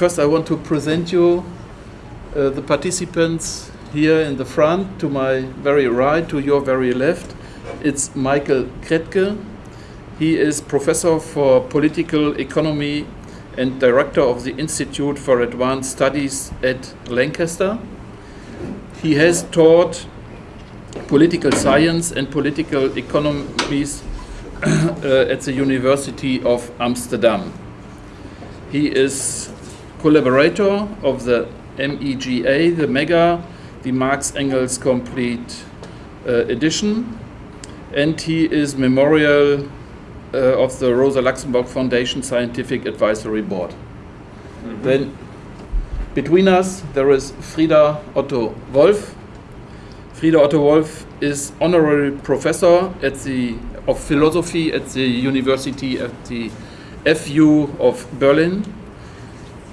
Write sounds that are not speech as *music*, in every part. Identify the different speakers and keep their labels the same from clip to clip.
Speaker 1: first I want to present you uh, the participants here in the front, to my very right, to your very left. It's Michael Krätke. He is professor for political economy and director of the Institute for Advanced Studies at Lancaster. He has taught political science and political economies *coughs* uh, at the University of Amsterdam. He is collaborator of the MEGA, the MEGA, the Marx Engels Complete uh, Edition, and he is memorial uh, of the Rosa Luxemburg Foundation Scientific Advisory Board. Mm -hmm. Then between us there is Frieder Otto Wolf. Frieder Otto Wolf is honorary professor at the of philosophy at the University at the FU of Berlin.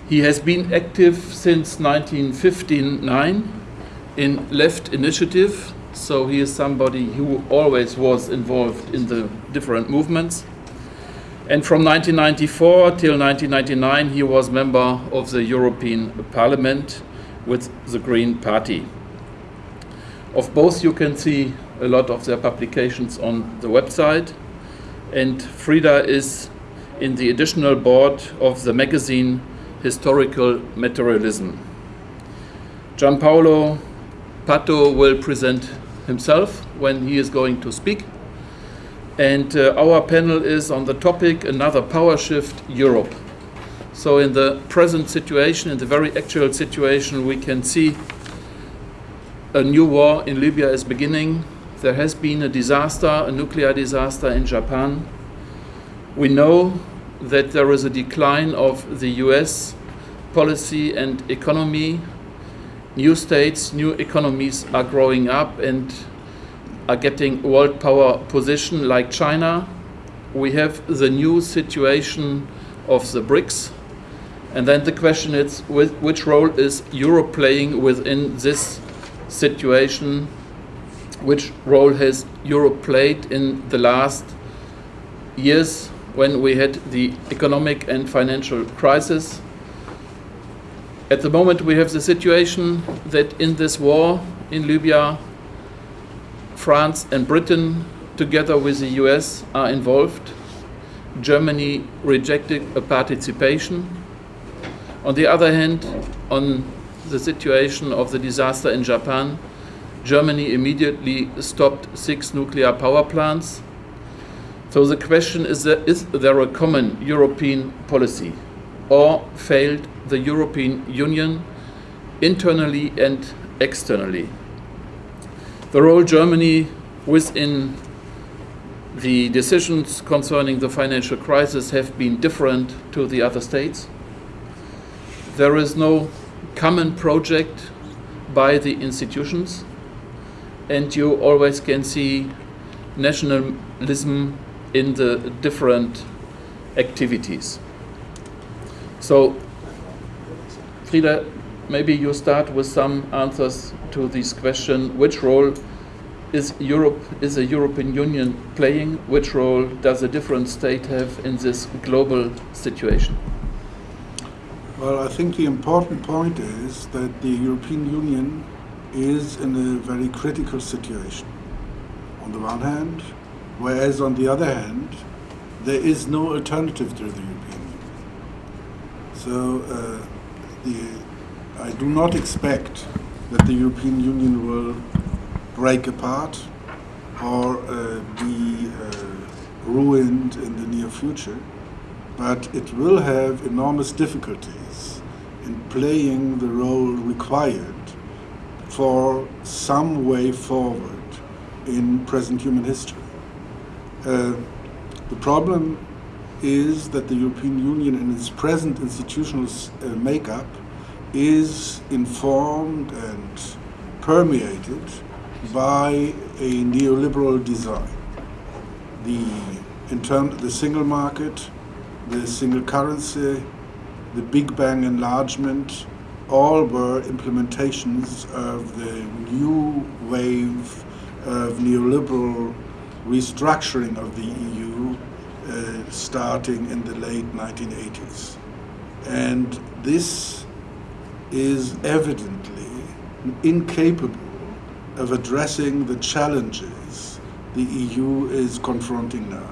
Speaker 1: He has been active since 1959 in Left Initiative, so he is somebody who always was involved in the different movements. And from 1994 till 1999, he was member of the European Parliament with the Green Party. Of both, you can see a lot of their publications on the website. And Frieder is in the additional board of the magazine Historical Materialism. Gianpaolo Pato will present himself when he is going to speak. And uh, our panel is on the topic Another Power Shift Europe. So in the present situation, in the very actual situation, we can see a new war in Libya is beginning. There has been a disaster, a nuclear disaster in Japan. We know that there is a decline of the US policy and economy. New states, new economies are growing up and are getting world power position like China. We have the new situation of the BRICS. And then the question is, which role is Europe playing within this situation? Which role has Europe played in the last years when we had the economic and financial crisis? At the moment, we have the situation that in this war in Libya, France and Britain, together with the US, are involved. Germany rejected a participation. On the other hand, on the situation of the disaster in Japan, Germany immediately stopped six nuclear power plants. So the question is, is there a common European policy or failed the European Union internally and externally? The role Germany within the decisions concerning the financial crisis have been different to the other states. There is no common project by the institutions and you always can see nationalism in the different activities. So, Frieder, maybe you start with some answers to this question. Which role is Europe, is the European Union playing? Which role does a different state have in this global situation?
Speaker 2: Well, I think the important point is that the European Union is in a very critical situation. On the one hand, whereas on the other hand, there is no alternative to the European Union. So uh, the I do not expect that the European Union will break apart or uh, be uh, ruined in the near future, but it will have enormous difficulties in playing the role required for some way forward in present human history. Uh, the problem is that the European Union in its present institutional uh, makeup is informed and permeated by a neoliberal design. The, in term, the single market, the single currency, the Big Bang enlargement, all were implementations of the new wave of neoliberal restructuring of the EU uh, starting in the late 1980s. And this is evidently incapable of addressing the challenges the EU is confronting now.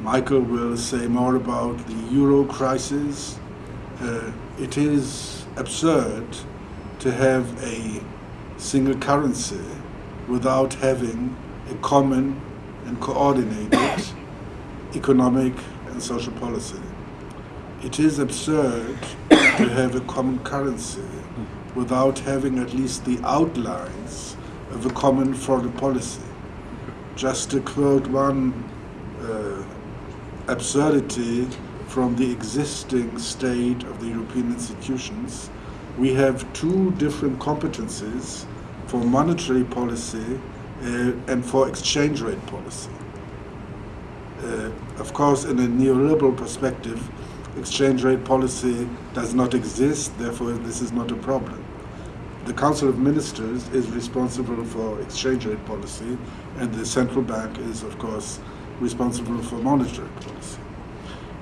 Speaker 2: Michael will say more about the euro crisis. Uh, it is absurd to have a single currency without having a common and coordinated economic and social policy. It is absurd to have a common currency without having at least the outlines of a common foreign policy. Just to quote one uh, absurdity from the existing state of the European institutions, we have two different competencies for monetary policy uh, and for exchange rate policy. Uh, of course, in a neoliberal perspective, exchange rate policy does not exist, therefore, this is not a problem. The Council of Ministers is responsible for exchange rate policy, and the central bank is, of course, responsible for monetary policy.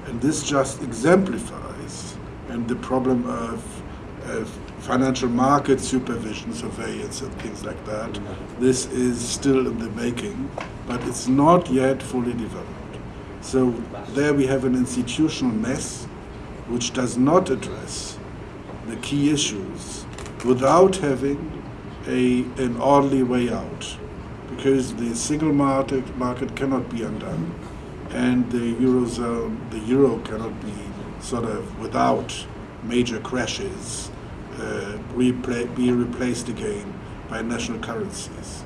Speaker 2: And this just exemplifies and the problem of, of financial market supervision, surveillance, and things like that. This is still in the making, but it's not yet fully developed. So there we have an institutional mess which does not address the key issues without having a, an orderly way out. Because the single market, market cannot be undone, and the eurozone, the euro cannot be sort of without major crashes uh, repla- be replaced again by national currencies.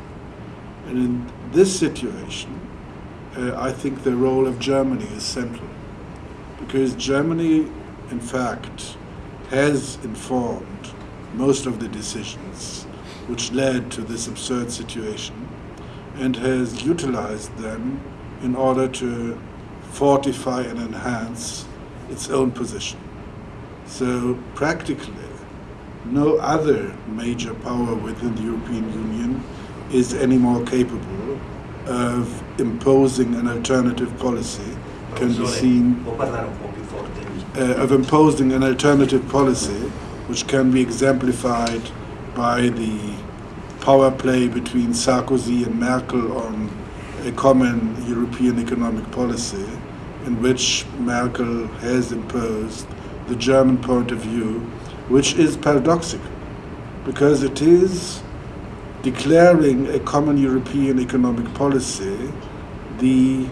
Speaker 2: And in this situation, uh, I think the role of Germany is central. Because Germany, in fact, has informed most of the decisions which led to this absurd situation and has utilized them in order to fortify and enhance its own position. So, practically, no other major power within the European Union is any more capable of imposing an alternative policy can be seen uh, of imposing an alternative policy which can be exemplified by the power play between Sarkozy and Merkel on a common European economic policy in which Merkel has imposed the German point of view which is paradoxical because it is declaring a common European economic policy the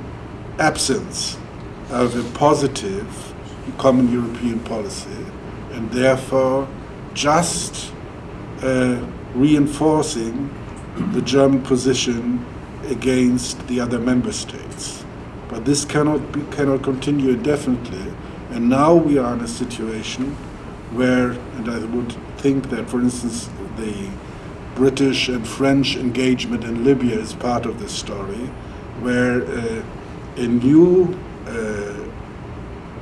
Speaker 2: absence of a positive common European policy and therefore just uh, reinforcing the German position against the other member states. But this cannot, be, cannot continue indefinitely, and now we are in a situation where, and I would think that, for instance, the British and French engagement in Libya is part of this story, where uh, a new uh,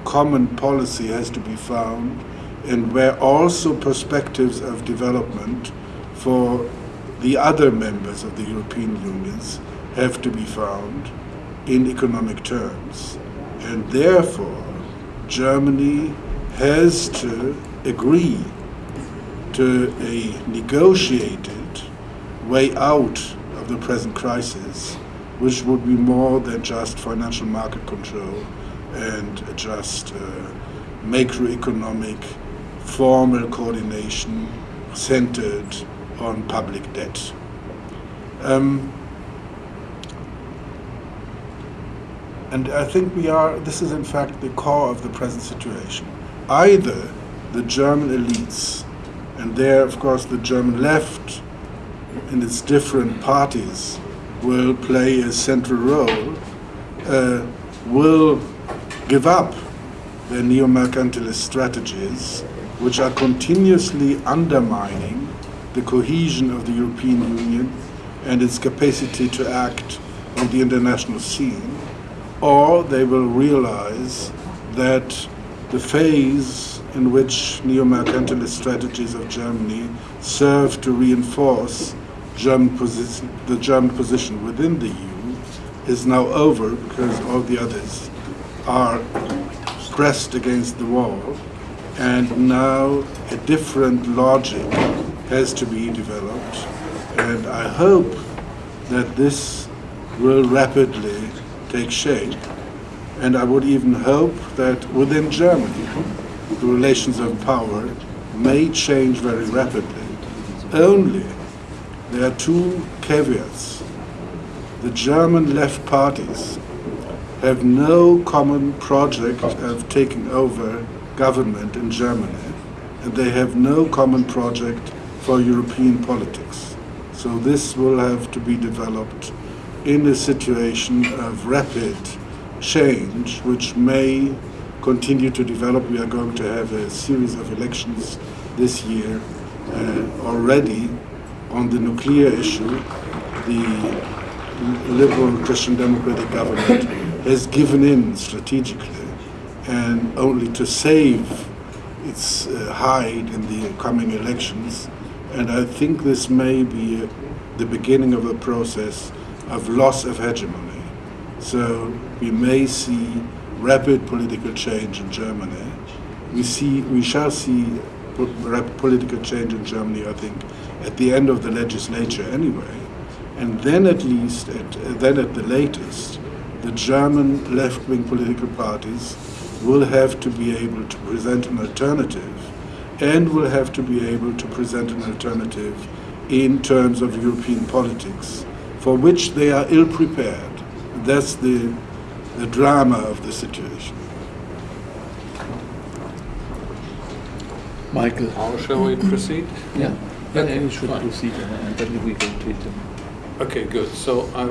Speaker 2: common policy has to be found, and where also perspectives of development for the other members of the European Unions have to be found in economic terms. And therefore, Germany has to agree to a negotiated way out of the present crisis, which would be more than just financial market control and just uh, macroeconomic formal coordination centered on public debt. Um, and I think we are, this is in fact the core of the present situation. Either the German elites, and there, of course, the German left in its different parties will play a central role, uh, will give up their neo mercantilist strategies, which are continuously undermining the cohesion of the European Union and its capacity to act on the international scene, or they will realize that the phase in which neo-mercantilist strategies of Germany serve to reinforce German position, the German position within the EU is now over because all the others are pressed against the wall and now a different logic has to be developed. And I hope that this will rapidly take shape. And I would even hope that within Germany, the relations of power may change very rapidly. Only there are two caveats. The German left parties have no common project of taking over government in Germany, and they have no common project for European politics. So this will have to be developed in a situation of rapid change, which may continue to develop. We are going to have a series of elections this year uh, already on the nuclear issue. The liberal Christian democratic government has given in strategically and only to save its uh, hide in the coming elections. And I think this may be the beginning of a process of loss of hegemony. So we may see rapid political change in Germany. We see, we shall see political change in Germany, I think, at the end of the legislature anyway. And then at least, at, then at the latest, the German left-wing political parties will have to be able to present an alternative and will have to be able to present an alternative in terms of European politics for which they are ill prepared. That's the, the drama of the situation.
Speaker 1: Michael.
Speaker 3: How shall we proceed?
Speaker 1: Yeah,
Speaker 3: Okay,
Speaker 1: yeah, we should
Speaker 3: fine.
Speaker 1: proceed and then we will treat them.
Speaker 3: Okay, good. So, I,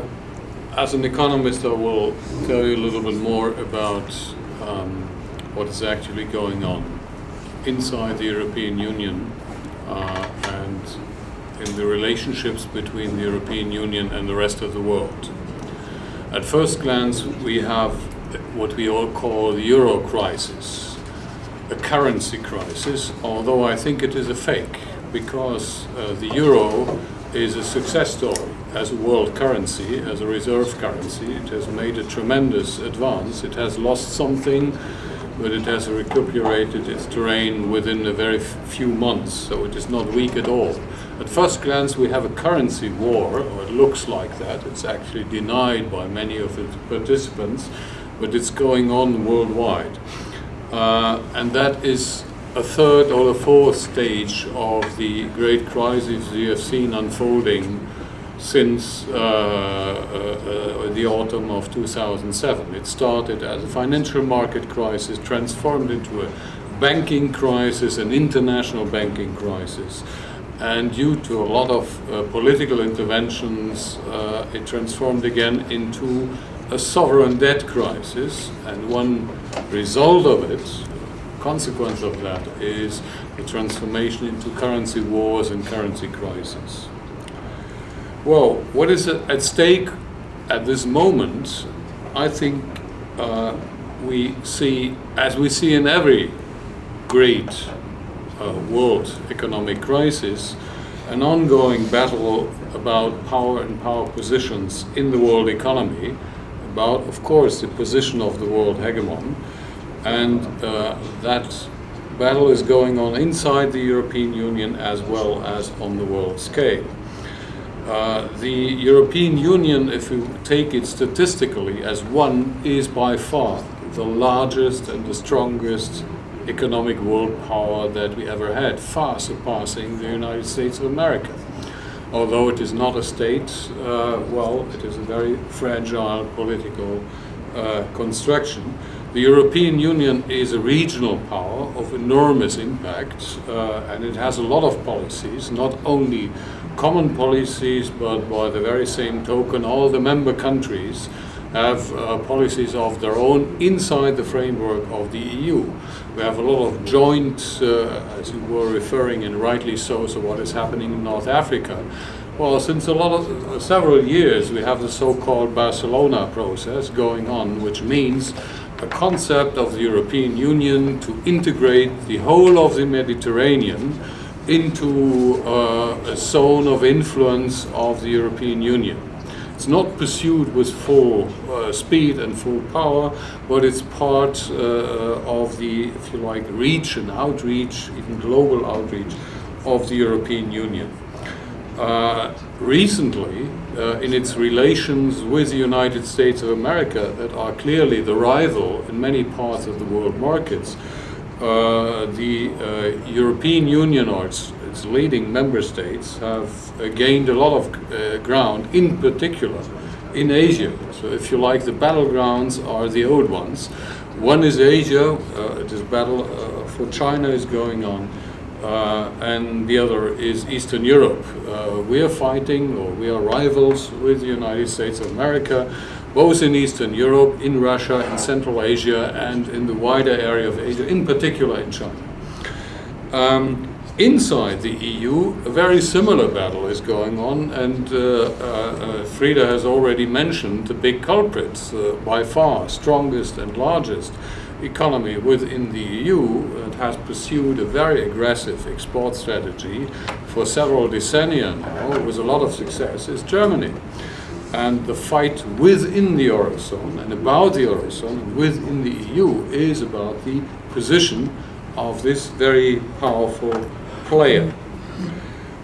Speaker 3: as an economist, I will tell you a little bit more about um, what is actually going on inside the European Union uh, and in the relationships between the European Union and the rest of the world. At first glance, we have what we all call the euro crisis, a currency crisis, although I think it is a fake because uh, the euro is a success story as a world currency, as a reserve currency. It has made a tremendous advance. It has lost something, but it has recuperated its terrain within a very few months, so it is not weak at all. At first glance, we have a currency war, or it looks like that. It's actually denied by many of its participants, but it's going on worldwide. Uh, and that is a third or a fourth stage of the great crisis we have seen unfolding since uh, uh, uh, the autumn of 2007. It started as a financial market crisis, transformed into a banking crisis, an international banking crisis. And due to a lot of uh, political interventions, uh, it transformed again into a sovereign debt crisis. And one result of it, consequence of that, is the transformation into currency wars and currency crises. Well, what is at stake at this moment, I think uh, we see, as we see in every great uh, world economic crisis, an ongoing battle about power and power positions in the world economy, about, of course, the position of the world hegemon, and uh, that battle is going on inside the European Union as well as on the world scale. Uh, the European Union, if you take it statistically as one, is by far the largest and the strongest economic world power that we ever had, far surpassing the United States of America. Although it is not a state, uh, well, it is a very fragile political uh, construction. The European Union is a regional power of enormous impact, uh, and it has a lot of policies, not only common policies, but by the very same token, all the member countries have uh, policies of their own inside the framework of the EU. We have a lot of joint, uh, as you were referring, and rightly so, so what is happening in North Africa. Well, since a lot of uh, several years, we have the so-called Barcelona process going on, which means a concept of the European Union to integrate the whole of the Mediterranean into uh, a zone of influence of the European Union. It's not pursued with full uh, speed and full power, but it's part uh, of the, if you like, reach and outreach, even global outreach of the European Union. Uh, recently, uh, in its relations with the United States of America, that are clearly the rival in many parts of the world markets, uh, the uh, European Union or its, its, leading member states have uh, gained a lot of uh, ground, in particular in Asia. So, if you like, the battlegrounds are the old ones. One is Asia, this battle for China is going on. Uh, and the other is Eastern Europe. Uh, we are fighting, or we are rivals with the United States of America, both in Eastern Europe, in Russia, in Central Asia, and in the wider area of Asia, in particular in China. Um, inside the EU, a very similar battle is going on, and uh, uh, Frieder has already mentioned the big culprits, uh, by far strongest and largest economy within the EU that uh, has pursued a very aggressive export strategy for several decennia now with a lot of success is Germany. And the fight within the Eurozone and about the Eurozone and within the EU is about the position of this very powerful player.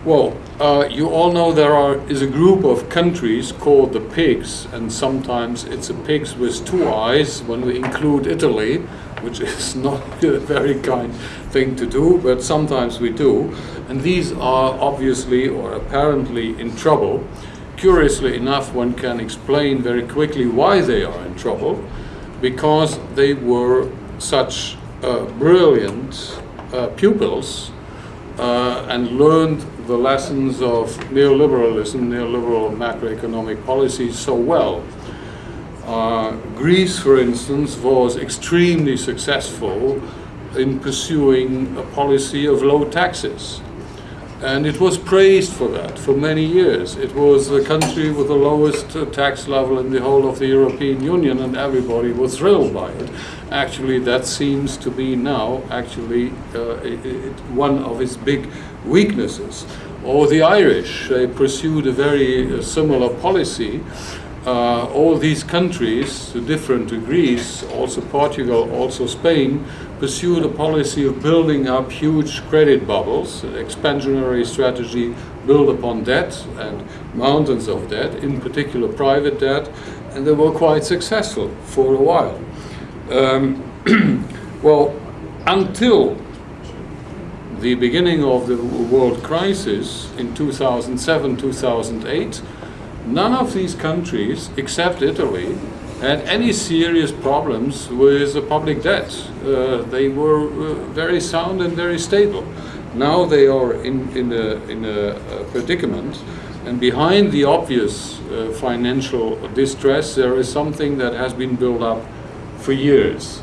Speaker 3: Well, uh, you all know there are, is a group of countries called the pigs, and sometimes it's a pigs with two eyes when we include Italy, which *laughs* is not a very kind thing to do, but sometimes we do. And these are obviously or apparently in trouble. Curiously enough, one can explain very quickly why they are in trouble, because they were such uh, brilliant uh, pupils uh, and learned the lessons of neoliberalism, neoliberal macroeconomic policies so well. Uh, Greece, for instance, was extremely successful in pursuing a policy of low taxes. And it was praised for that for many years. It was the country with the lowest uh, tax level in the whole of the European Union, and everybody was thrilled by it. Actually, that seems to be now actually uh, it, it, one of its big weaknesses. Or the Irish, they pursued a very uh, similar policy. Uh, all these countries, to different degrees, also Portugal, also Spain, pursued a policy of building up huge credit bubbles, an expansionary strategy built upon debt and mountains of debt, in particular private debt, and they were quite successful for a while. Um, *clears throat* well, until the beginning of the world crisis in 2007 2008, none of these countries, except Italy, had any serious problems with the public debt. Uh, they were uh, very sound and very stable. Now they are in, in, a, in a, predicament, and behind the obvious uh, financial distress, there is something that has been built up for years.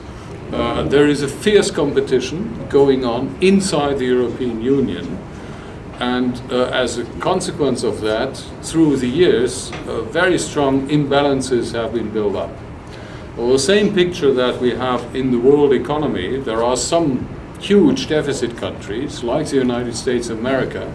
Speaker 3: Uh, there is a fierce competition going on inside the European Union and uh, as a consequence of that, through the years, uh, very strong imbalances have been built up. Well, the same picture that we have in the world economy, there are some huge deficit countries, like the United States of America,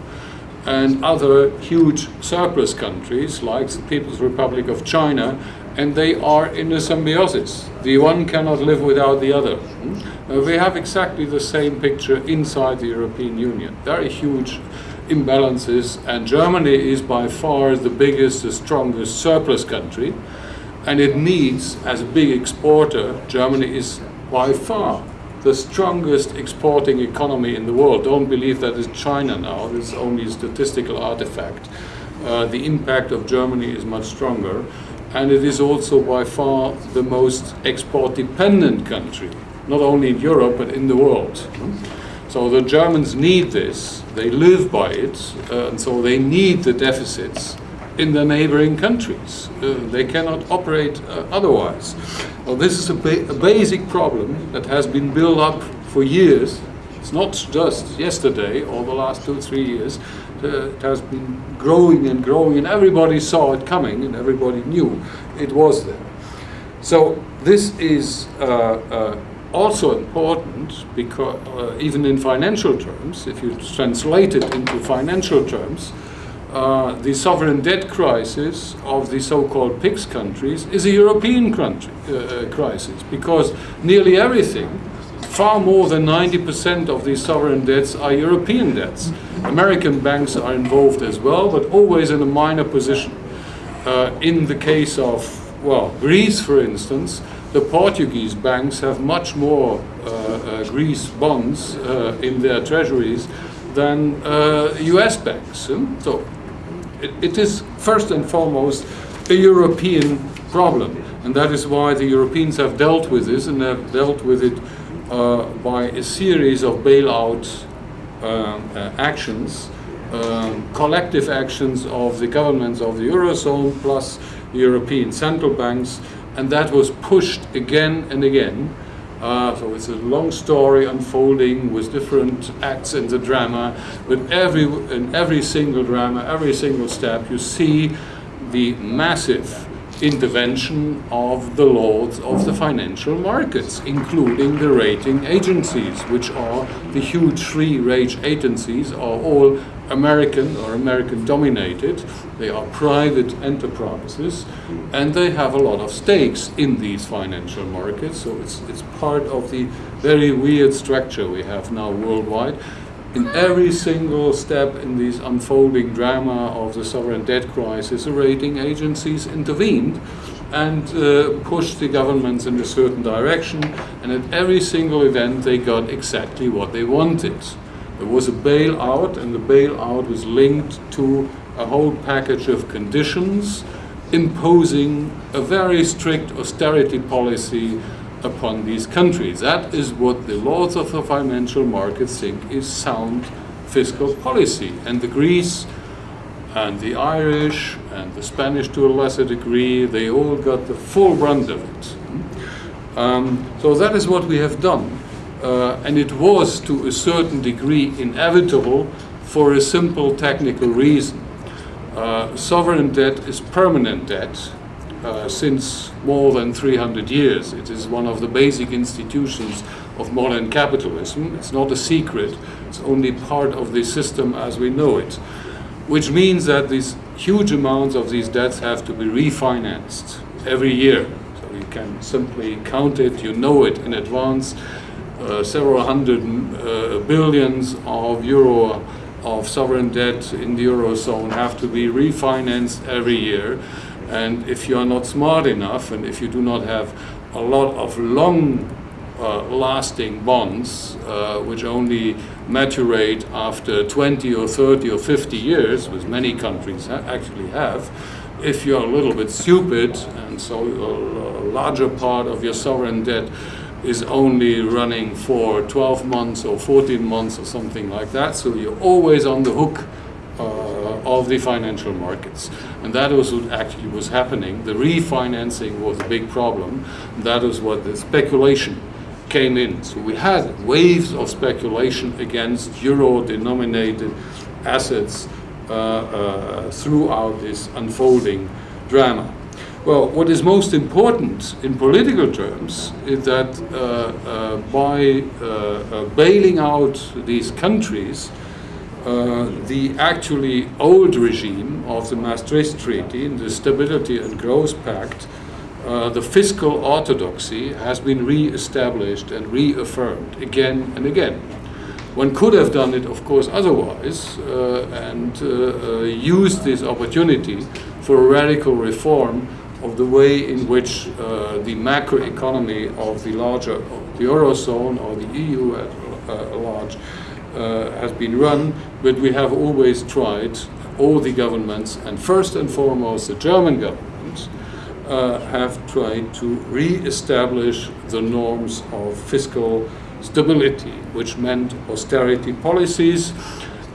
Speaker 3: and other huge surplus countries, like the People's Republic of China, and they are in a symbiosis. The one cannot live without the other. Hmm? Uh, we have exactly the same picture inside the European Union. Very huge imbalances, and Germany is by far the biggest, the strongest surplus country, and it needs, as a big exporter, Germany is by far the strongest exporting economy in the world. Don't believe that is China now, it's only a statistical artifact. Uh, the impact of Germany is much stronger, and it is also by far the most export dependent country, not only in Europe but in the world. So the Germans need this, they live by it, uh, and so they need the deficits in the neighboring countries. Uh, they cannot operate uh, otherwise. Well, this is a, ba a, basic problem that has been built up for years. It's not just yesterday or the last two, three years. It has been growing and growing, and everybody saw it coming, and everybody knew it was there. So this is uh, uh, also important because uh, even in financial terms, if you translate it into financial terms, uh, the sovereign debt crisis of the so-called PIGS countries is a European country, uh crisis because nearly everything, far more than 90% of these sovereign debts are European debts. American banks are involved as well, but always in a minor position. Uh, in the case of, well, Greece, for instance, the Portuguese banks have much more uh, uh, Greece bonds uh, in their treasuries than US banks. Hmm? So it, it is first and foremost a European problem. And that is why the Europeans have dealt with this and have dealt with it uh, by a series of bailout um, uh, actions, um, collective actions of the governments of the Eurozone plus European central banks, and that was pushed again and again. Uh, so it's a long story unfolding with different acts in the drama, but every, in every single drama, every single step, you see the massive intervention of the lords of the financial markets, including the rating agencies, which are the huge three rate agencies, are all American or American dominated. They are private enterprises and they have a lot of stakes in these financial markets. So it's, it's part of the very weird structure we have now worldwide. In every single step in this unfolding drama of the sovereign debt crisis, the rating agencies intervened and uh, pushed the governments in a certain direction. And at every single event, they got exactly what they wanted. There was a bailout, and the bailout was linked to a whole package of conditions imposing a very strict austerity policy upon these countries. That is what the lords of the financial markets think is sound fiscal policy. And the Greece and the Irish and the Spanish to a lesser degree, they all got the full brunt of it. Um, so that is what we have done. Uh, and it was to a certain degree inevitable for a simple technical reason. Uh, sovereign debt is permanent debt uh, since more than 300 years. It is one of the basic institutions of modern capitalism. It's not a secret, it's only part of the system as we know it. Which means that these huge amounts of these debts have to be refinanced every year. So you can simply count it, you know it in advance, uh, several hundred uh, billions of euro of sovereign debt in the eurozone have to be refinanced every year. And if you are not smart enough, and if you do not have a lot of long uh, lasting bonds, uh, which only maturate after 20 or 30 or 50 years, which many countries ha actually have, if you're a little bit stupid, and so a, larger part of your sovereign debt is only running for 12 months or 14 months or something like that. So you're always on the hook uh, of the financial markets. And that was what actually was happening. The refinancing was a big problem. That was what the speculation came in. So we had waves of speculation against euro-denominated assets uh, uh, throughout this unfolding drama. Well, what is most important in political terms is that uh, uh, by uh, uh bailing out these countries, uh, the actually old regime of the Maastricht Treaty, the Stability and Growth Pact, uh, the fiscal orthodoxy has been re-established and reaffirmed again and again. One could have done it, of course, otherwise, and used this opportunity for a radical reform of the way in which uh, the macroeconomy of the larger of the Eurozone or the EU at uh, large uh, has been run, but we have always tried, all the governments, and first and foremost the German government, uh, have tried to re-establish the norms of fiscal stability, which meant austerity policies,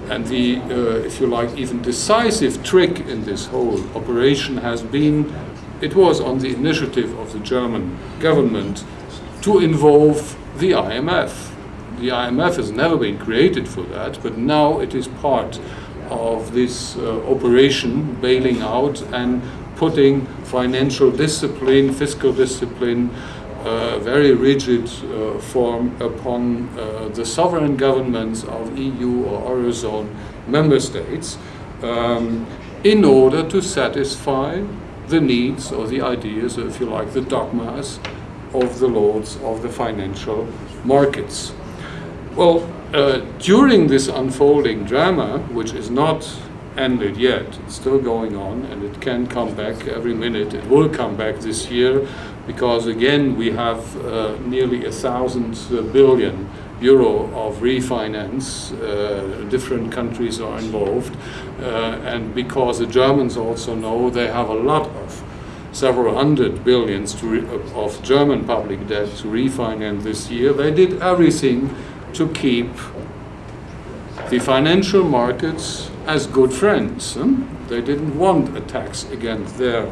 Speaker 3: and the, uh, if you like, even decisive trick in this whole operation has been it was on the initiative of the German government to involve the IMF. The IMF has never been created for that, but now it is part of this uh, operation, bailing out and putting financial discipline, fiscal discipline, uh, very rigid uh, form upon uh, the sovereign governments of EU or Eurozone member states. um, in order to satisfy the needs or the ideas, or if you like, the dogmas of the lords of the financial markets. Well, uh, during this unfolding drama, which is not ended yet, it's still going on and it can come back every minute. It will come back this year because again we have uh, nearly a thousand uh, euro of refinance. Uh, different countries are involved, uh, and because the Germans also know they have a lot of several hundred billions of German public debt to refinance this year, they did everything to keep the financial markets as good friends. They didn't want attacks against their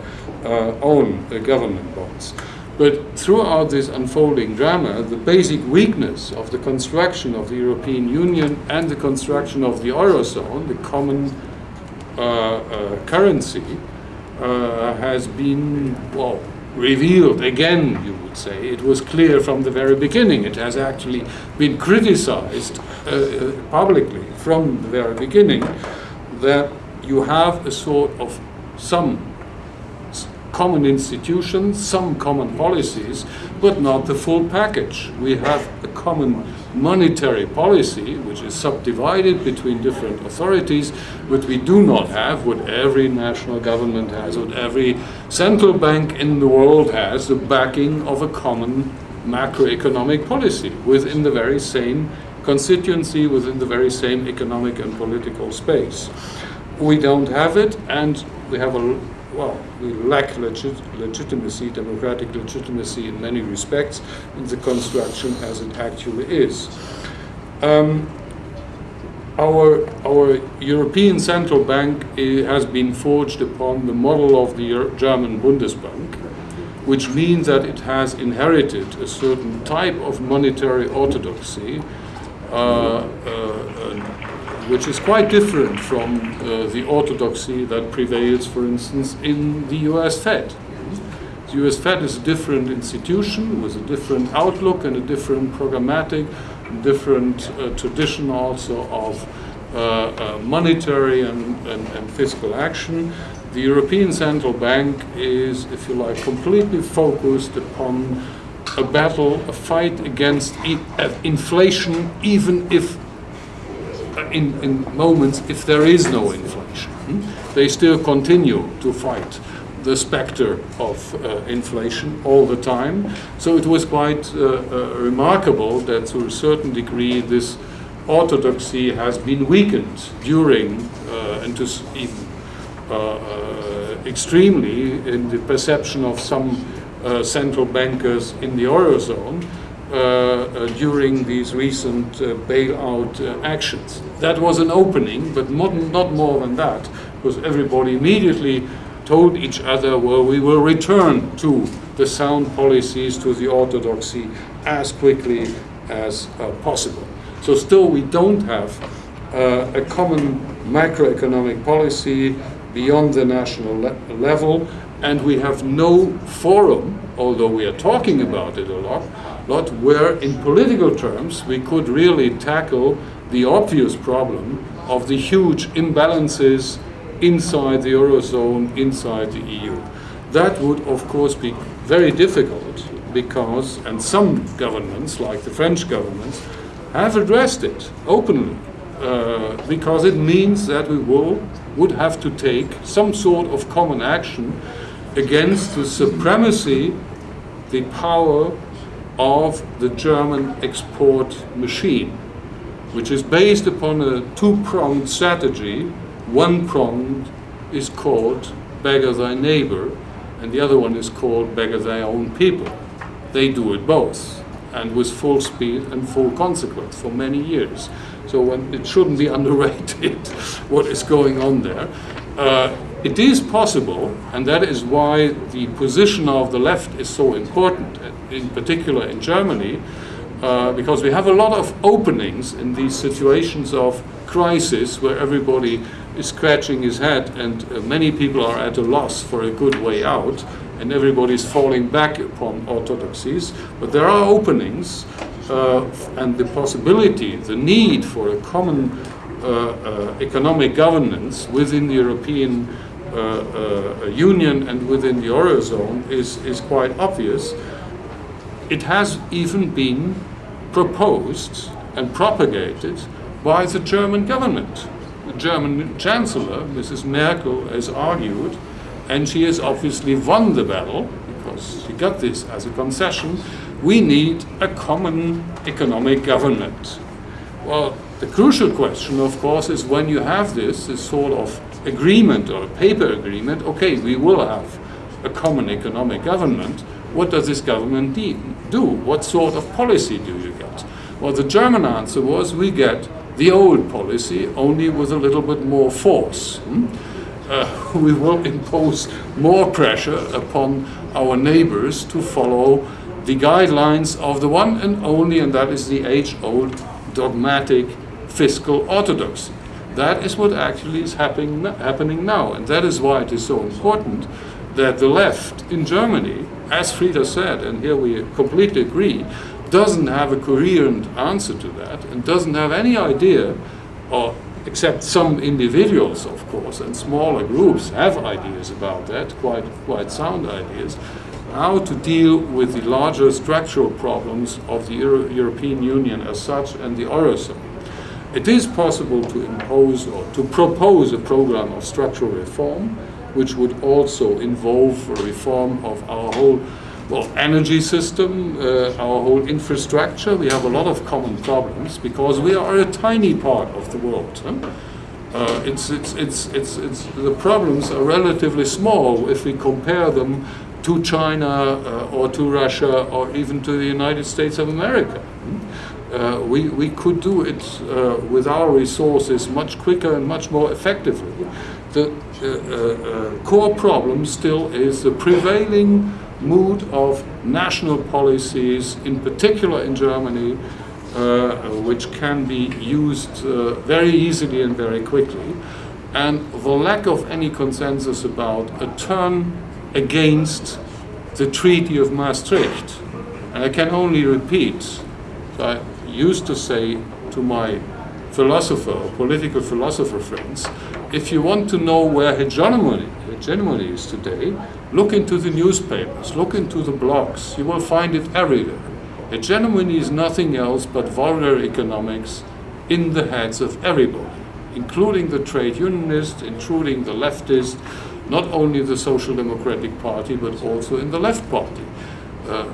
Speaker 3: uh, own uh, government bonds. But throughout this unfolding drama, the basic weakness of the construction of the European Union and the construction of the Eurozone, the common uh, uh, currency, uh, has been, well, revealed again, you would say. It was clear from the very beginning. It has actually been criticized uh, uh, publicly from the very beginning that you have a sort of some common institutions, some common policies, but not the full package. We have a common monetary policy, which is subdivided between different authorities, but we do not have what every national government has, what every central bank in the world has, the backing of a common macroeconomic policy within the very same constituency, within the very same economic and political space. We don't have it, and we have a well, we lack legit legitimacy, democratic legitimacy in many respects in the construction as it actually is. Um, our, our European Central Bank eh, has been forged upon the model of the German Bundesbank, which means that it has inherited a certain type of monetary orthodoxy uh, uh, which is quite different from uh, the orthodoxy that prevails, for instance, in the US Fed. The US Fed is a different institution with a different outlook and a different programmatic, different uh, tradition also of uh, uh monetary and, and, and fiscal action. The European Central Bank is, if you like, completely focused upon a battle, a fight against e uh, inflation, even if in, in moments if there is no inflation. Hmm? They still continue to fight the specter of uh, inflation all the time. So it was quite uh, uh, remarkable that to a certain degree this orthodoxy has been weakened during uh, and to even uh, uh, extremely in the perception of some central bankers in the Eurozone uh, uh, during these recent uh, bailout actions. That was an opening, but not, not more than that, because everybody immediately told each other, well, we will return to the sound policies, to the orthodoxy as quickly as uh, possible. So still we don't have uh, a common macroeconomic policy beyond the national le level, and we have no forum, although we are talking about it a lot, lot where in political terms we could really tackle the obvious problem of the huge imbalances inside the Eurozone, inside the EU. That would of course be very difficult because, and some governments, like the French governments, have addressed it openly uh, because it means that we will, would have to take some sort of common action against the supremacy, the power of the German export machine, which is based upon a two-pronged strategy. One prong is called beggar thy neighbor, and the other one is called beggar thy own people. They do it both, and with full speed and full consequence for many years. So when, it shouldn't be *laughs* underrated what is going on there. Uh, it is possible, and that is why the position of the left is so important, in particular in Germany, uh, because we have a lot of openings in these situations of crisis where everybody is scratching his head and uh, many people are at a loss for a good way out and everybody is falling back upon orthodoxies. But there are openings uh, and the possibility, the need for a common economic governance within the European uh, uh, Union and within the Eurozone is, is quite obvious. It has even been proposed and propagated by the German government. The German Chancellor, Mrs. Merkel, has argued, and she has obviously won the battle because she got this as a concession. We need a common economic government. Well, the crucial question, of course, is when you have this, this sort of agreement or paper agreement, okay, we will have a common economic government. What does this government do? What sort of policy do you get? Well, the German answer was we get the old policy, only with a little bit more force. Hmm? Uh, *laughs* we will impose more pressure upon our neighbors to follow the guidelines of the one and only, and that is the age-old dogmatic fiscal orthodoxy. That is what actually is happening, happening now. And that is why it is so important that the left in Germany, as Frieder said, and here we completely agree, doesn't have a coherent answer to that and doesn't have any idea, or except some individuals, of course, and smaller groups have ideas about that, quite, quite sound ideas, how to deal with the larger structural problems of the Euro European Union as such and the Eurozone. It is possible to impose or to propose a program of structural reform, which would also involve a reform of our whole well, energy system, uh, our whole infrastructure. We have a lot of common problems because we are a tiny part of the world. Huh? Uh, it's, it's, it's, it's, it's, the problems are relatively small if we compare them to China uh, or to Russia or even to the United States of America. Uh, we, we could do it uh, with our resources much quicker and much more effectively. The uh, uh, core problem still is the prevailing mood of national policies, in particular in Germany, uh, which can be used uh, very easily and very quickly, and the lack of any consensus about a turn against the Treaty of Maastricht. And I can only repeat, so I, used to say to my philosopher or political philosopher friends, if you want to know where hegemony, hegemony is today, look into the newspapers, look into the blogs. You will find it everywhere. Hegemony is nothing else but vulgar economics in the heads of everybody, including the trade unionists, including the leftists, not only the Social Democratic Party, but also in the left party. Uh,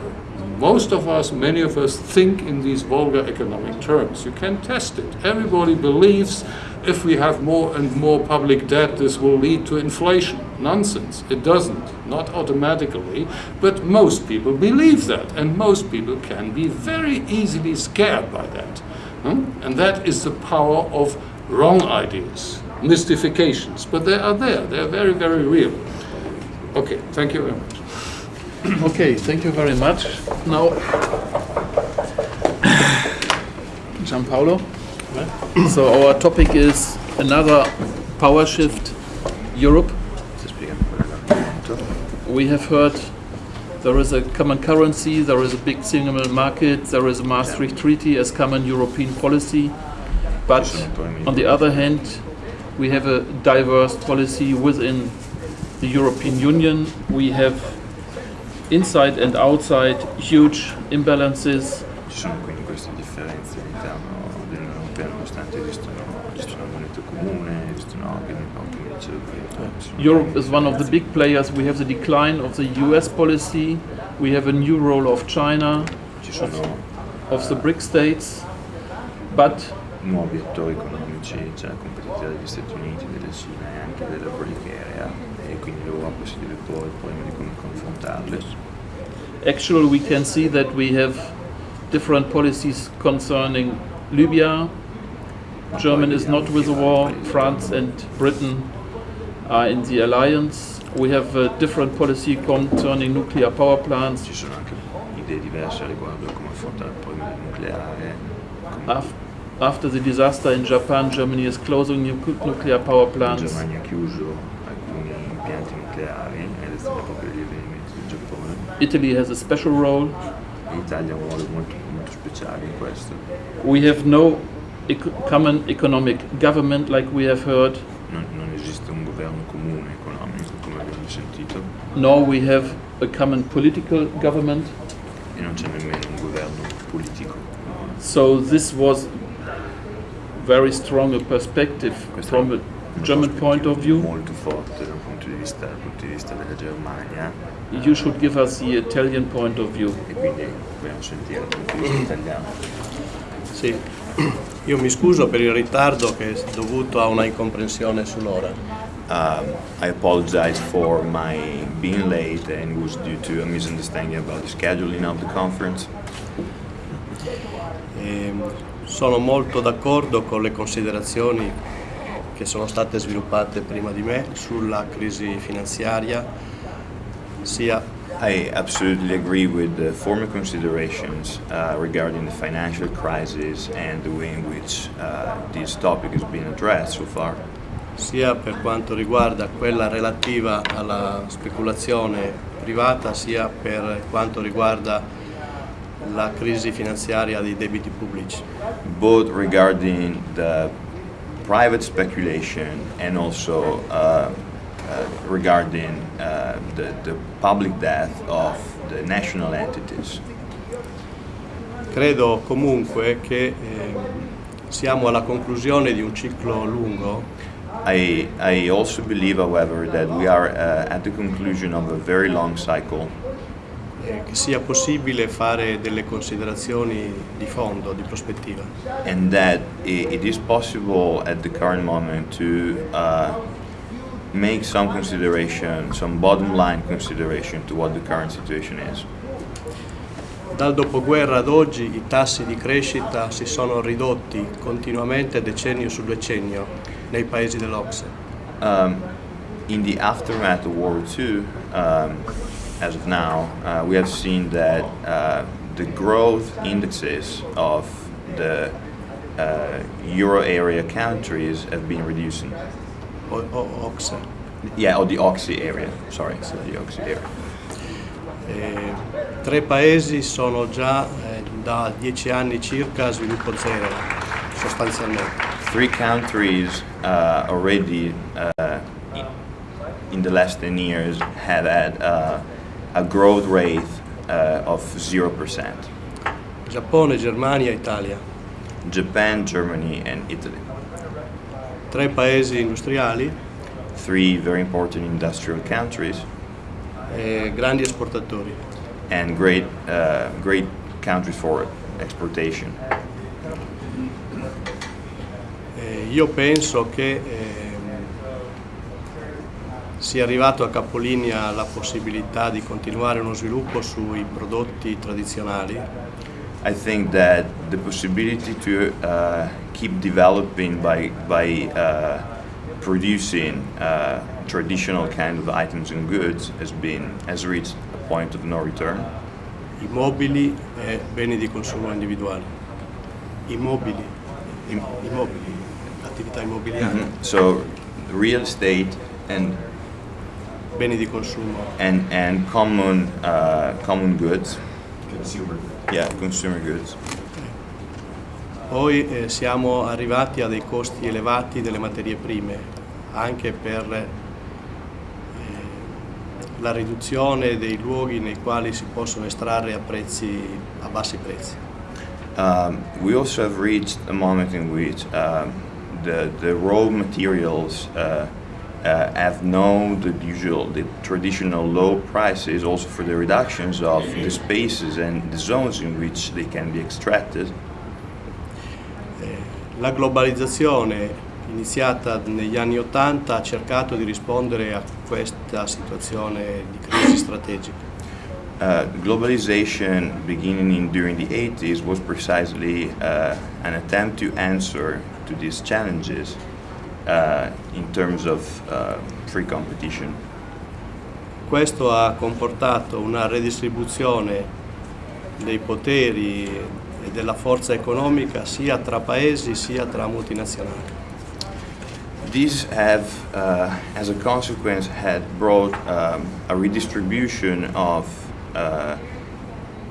Speaker 3: most of us, many of us, think in these vulgar economic terms. You can test it. Everybody believes if we have more and more public debt, this will lead to inflation. Nonsense. It doesn't. Not automatically. But most people believe that. And most people can be very easily scared by that. Hmm? And that is the power of wrong ideas, mystifications. But they are there. They are very, very real. Okay, thank you very much. *clears throat*
Speaker 1: Okay, thank you very much. Now, *coughs* Gianpaolo. So our topic is another power shift, Europe. We have heard there is a common currency, there is a big single market, there is a Maastricht Treaty as common European policy. But on the other hand, we have a diverse policy within the European Union. We have inside and outside huge imbalances.
Speaker 4: Ci sono quindi queste differenze all'interno dell'Unione Europea nonostante esistono, esistono una moneta comune, esistono anche, come dicevo prima.
Speaker 1: Eh, Europe is one of the big players. We have the decline of the US policy. We have a new role of China,
Speaker 4: Ci sono
Speaker 1: of the BRIC states. But
Speaker 4: nuovi attori economici, c'è la competitività degli Stati Uniti, della Cina e anche della BRIC area e quindi l'Europa si deve porre il problema di come confrontarle.
Speaker 1: Actually, we can see that we have different policies concerning Libya. Germany is not with the war. France and Britain are in the alliance. We have a different policy concerning nuclear power plants.
Speaker 4: Ci sono anche idee diverse riguardo come affrontare il problema nucleare.
Speaker 1: After the disaster in Japan, Germany is closing nu- nuclear power
Speaker 4: La
Speaker 1: plants.
Speaker 4: Germania ha chiuso alcuni impianti nucleari ed è stato proprio gli avvenimenti del Giappone.
Speaker 1: Italy has a special role.
Speaker 4: L'Italia ha un ruolo molto, molto speciale in questo.
Speaker 1: We have no common economic government, like we have heard,
Speaker 4: Non, non esiste un governo comune economico, come abbiamo sentito,
Speaker 1: nor we have a common political government.
Speaker 4: e non c'è nemmeno un governo politico.
Speaker 1: So this was very strong a perspective
Speaker 4: Questa
Speaker 1: from a German point of view.
Speaker 4: Molto forte dal punto di vista, dal punto di vista della Germania
Speaker 1: You should give us the Italian point of view.
Speaker 4: e quindi dobbiamo sentire dal punto di vista italiano.
Speaker 5: Sì, io mi scuso per il ritardo che è dovuto a una incomprensione sull'ora.
Speaker 4: Um, I apologize for my being late and was due to a misunderstanding about the scheduling of the conference.
Speaker 5: E sono molto d'accordo con le considerazioni che sono state sviluppate prima di me sulla crisi finanziaria, sia
Speaker 4: I absolutely agree with the former considerations uh, regarding the financial crisis and the way in which uh, this topic has been addressed so far,
Speaker 5: sia per quanto riguarda quella relativa alla speculazione privata, sia per quanto riguarda la crisi finanziaria dei debiti pubblici.
Speaker 4: both regarding the private speculation and also uh, uh, regarding uh, the, the public debt of the national entities.
Speaker 5: Credo comunque che eh, siamo alla conclusione di un ciclo lungo
Speaker 4: I, I also believe, however, that we are uh, at the conclusion of a very long cycle
Speaker 5: eh, che sia possibile fare delle considerazioni di fondo, di prospettiva.
Speaker 4: and that i it is possible at the current moment to uh, make some consideration, some bottom line consideration to what the current situation is.
Speaker 5: Dal dopoguerra ad oggi i tassi di crescita si sono ridotti continuamente decennio su decennio nei paesi dell'Ocse.
Speaker 4: Um, in the aftermath of World War II, um, as of now, uh, we have seen that uh, the growth indexes of the uh, euro area countries have been reducing.
Speaker 5: O- o- Ocse.
Speaker 4: Yeah, or the Oxy area. Sorry, so the Oxy area.
Speaker 5: Eh, tre paesi sono già eh, da dieci anni circa a sviluppo zero, sostanzialmente.
Speaker 4: Three countries uh, already uh, in the last 10 years have had uh, a growth rate uh, of 0%.
Speaker 5: Giappone, Germania, Italia.
Speaker 4: Japan, Germany, and Italy.
Speaker 5: Tre paesi industriali
Speaker 4: Three very important industrial countries
Speaker 5: e grandi esportatori.
Speaker 4: and great, uh, great countries for exportation.
Speaker 5: Eh, io penso che ehm, sia arrivato a capolinea la possibilità di continuare uno sviluppo sui prodotti tradizionali
Speaker 4: I think that the possibility to uh, keep developing by, by uh, producing uh, traditional kind of items and goods has been has reached a point of no return.
Speaker 5: immobili e beni di consumo individuali. Immobili, im- immobili, attività immobiliari,
Speaker 4: So real estate and
Speaker 5: beni di consumo.
Speaker 4: and and common uh, common goods. Consumer. Yeah, consumer goods.
Speaker 5: Poi eh, siamo arrivati a dei costi elevati delle materie prime, anche per eh, la riduzione dei luoghi nei quali si possono estrarre a, prezzi, a bassi prezzi.
Speaker 4: Um, we also have reached a moment in which um, the the raw materials uh, uh, have known the usual, the traditional low prices, also for the reductions of the spaces and the zones in which they can be extracted.
Speaker 5: La globalizzazione iniziata negli anni Ottanta ha cercato di rispondere a questa situazione di crisi strategica.
Speaker 4: Uh, globalization beginning in, during the 80s was precisely uh, an attempt to answer to these challenges in terms of uh, free competition.
Speaker 5: Questo ha comportato una redistribuzione dei poteri e della forza economica sia tra paesi sia tra multinazionali.
Speaker 4: These have, uh, as a consequence, had brought um, a redistribution of uh,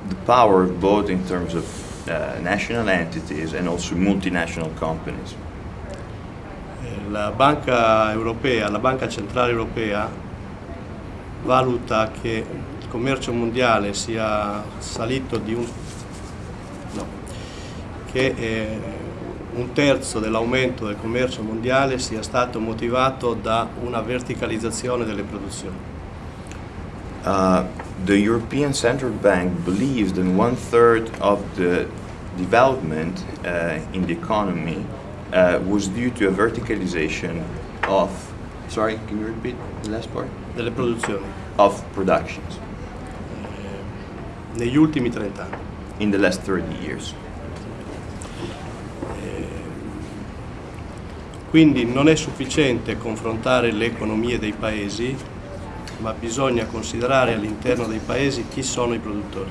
Speaker 4: the power, both in terms of uh, national entities and also multinational companies.
Speaker 5: La Banca Europea, la Banca Centrale Europea valuta che il commercio mondiale sia salito di un no, che eh, un terzo dell'aumento del commercio mondiale sia stato motivato da una verticalizzazione delle produzioni.
Speaker 4: Uh, the European Central Bank believes that one third of the development uh, in the economy uh, was due to a verticalization of. Sorry, can you repeat the last part?
Speaker 5: Delle produzioni
Speaker 4: Of productions
Speaker 5: negli ultimi 30 anni.
Speaker 4: in the last 30 years.
Speaker 5: Quindi non è sufficiente confrontare le economie dei paesi, ma bisogna considerare all'interno dei paesi chi sono i produttori.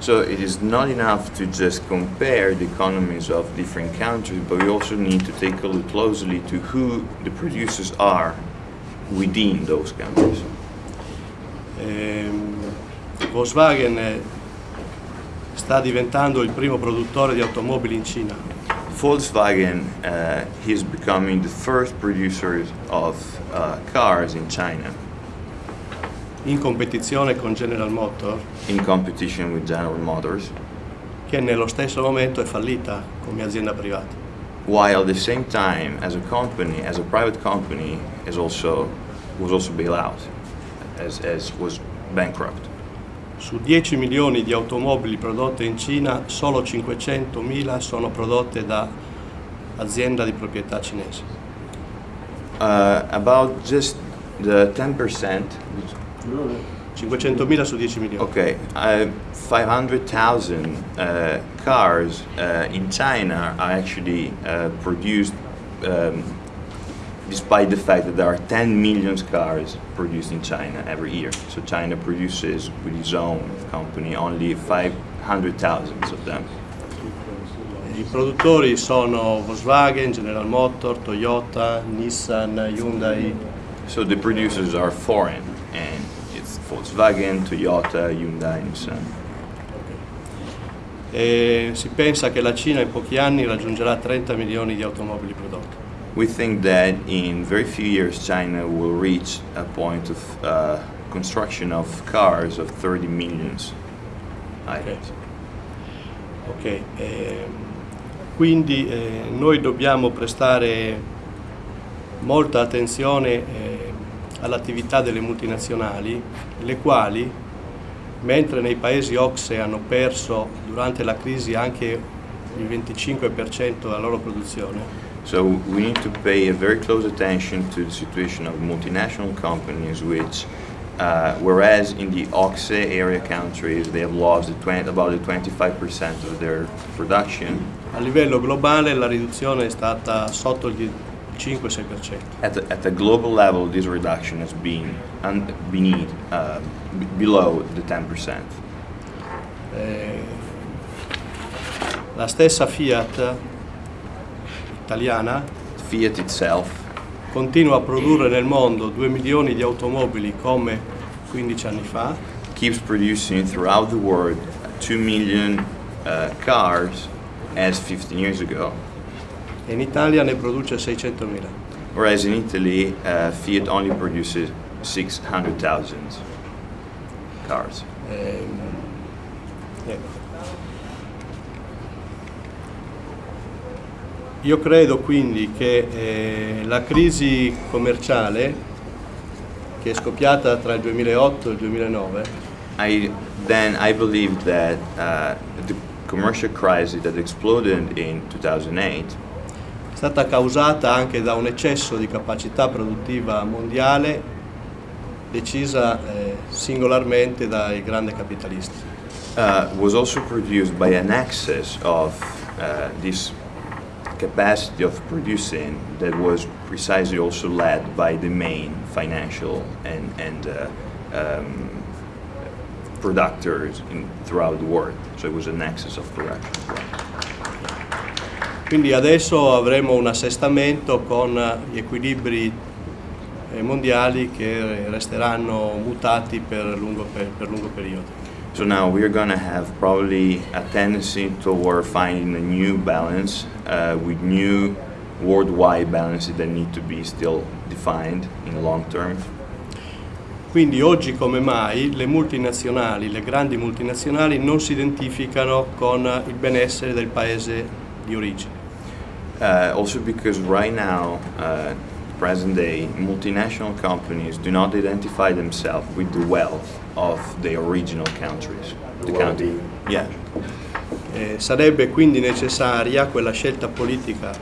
Speaker 4: So it is not enough to just compare the economies of different countries, but we also need to take a look closely to who the producers are within those countries.
Speaker 5: Ehm, Volkswagen eh, sta diventando il primo produttore di automobili in Cina.
Speaker 4: Volkswagen uh, is becoming the first producer of uh, cars in China
Speaker 5: in competizione con General Motors,
Speaker 4: in competition with General Motors,
Speaker 5: che nello stesso momento è fallita come azienda privata.
Speaker 4: while at the same time, as a company, as a private company, is also was also bailed out, as, as was bankrupt.
Speaker 5: Su 10 milioni di automobili prodotte in Cina, solo 500.000 sono prodotte da azienda di proprietà cinese.
Speaker 4: Uh, about just the 10%,
Speaker 5: 500.000 su 10 milioni.
Speaker 4: okay, uh, 500,000 uh, cars uh, in China are actually uh, produced um, despite the fact that there are 10 million cars produced in China every year. So China produces with its own company only 500,000 of them.
Speaker 5: I produttori sono Volkswagen, General Motors, Toyota, Nissan, Hyundai.
Speaker 4: So the producers are foreign and Volkswagen, Toyota, Hyundai, Nissan.
Speaker 5: E si pensa che la Cina in pochi anni raggiungerà 30 milioni di automobili prodotti.
Speaker 4: We think that in very few years China will reach a point of uh, construction of cars of 30 millions items.
Speaker 5: Ok, ehm, quindi eh, noi dobbiamo prestare molta attenzione eh, all'attività delle multinazionali, le quali, mentre nei paesi OXE hanno perso durante la crisi anche il 25% della loro produzione,
Speaker 4: So we need to pay a very close attention to the situation of multinational companies which uh, whereas in the OXE area countries they have lost the 20, about the 25% of their production,
Speaker 5: a livello globale la riduzione è stata sotto il 5-6%.
Speaker 4: At the, at the global level, this reduction has been un, beneath, uh, below the 10%.
Speaker 5: Eh, la stessa Fiat italiana
Speaker 4: Fiat itself
Speaker 5: continua a produrre nel mondo 2 milioni di automobili come 15 anni fa,
Speaker 4: keeps producing throughout the world 2 million uh, cars as 15 years ago,
Speaker 5: in Italia ne produce 600.000.
Speaker 4: whereas in Italy, uh, Fiat only produces 600,000 cars.
Speaker 5: Ehm, ecco. Io credo quindi che eh, la crisi commerciale che è scoppiata tra il 2008 e il 2009
Speaker 4: I, then I believe that uh, the commercial crisis that exploded in 2008
Speaker 5: è stata causata anche da un eccesso di capacità produttiva mondiale decisa eh, singolarmente dai grandi capitalisti.
Speaker 4: uh, was also produced by an excess of uh, this capacity of producing that was precisely also led by the main financial and, and uh, um, producers in, throughout the world. So it was an excess of production.
Speaker 5: Quindi adesso avremo un assestamento con gli equilibri eh, mondiali che resteranno mutati per lungo, per, per lungo periodo.
Speaker 4: So now we're going to have probably a tendency toward finding a new balance uh, with new worldwide balances that need to be still defined in the long term.
Speaker 5: Quindi oggi come mai le multinazionali, le grandi multinazionali non si identificano con il benessere del paese di origine.
Speaker 4: Uh, also because right now, uh, present day, multinational companies do not identify themselves with the wealth of their original countries. The country. Yeah.
Speaker 5: Eh, sarebbe quindi necessaria quella scelta politica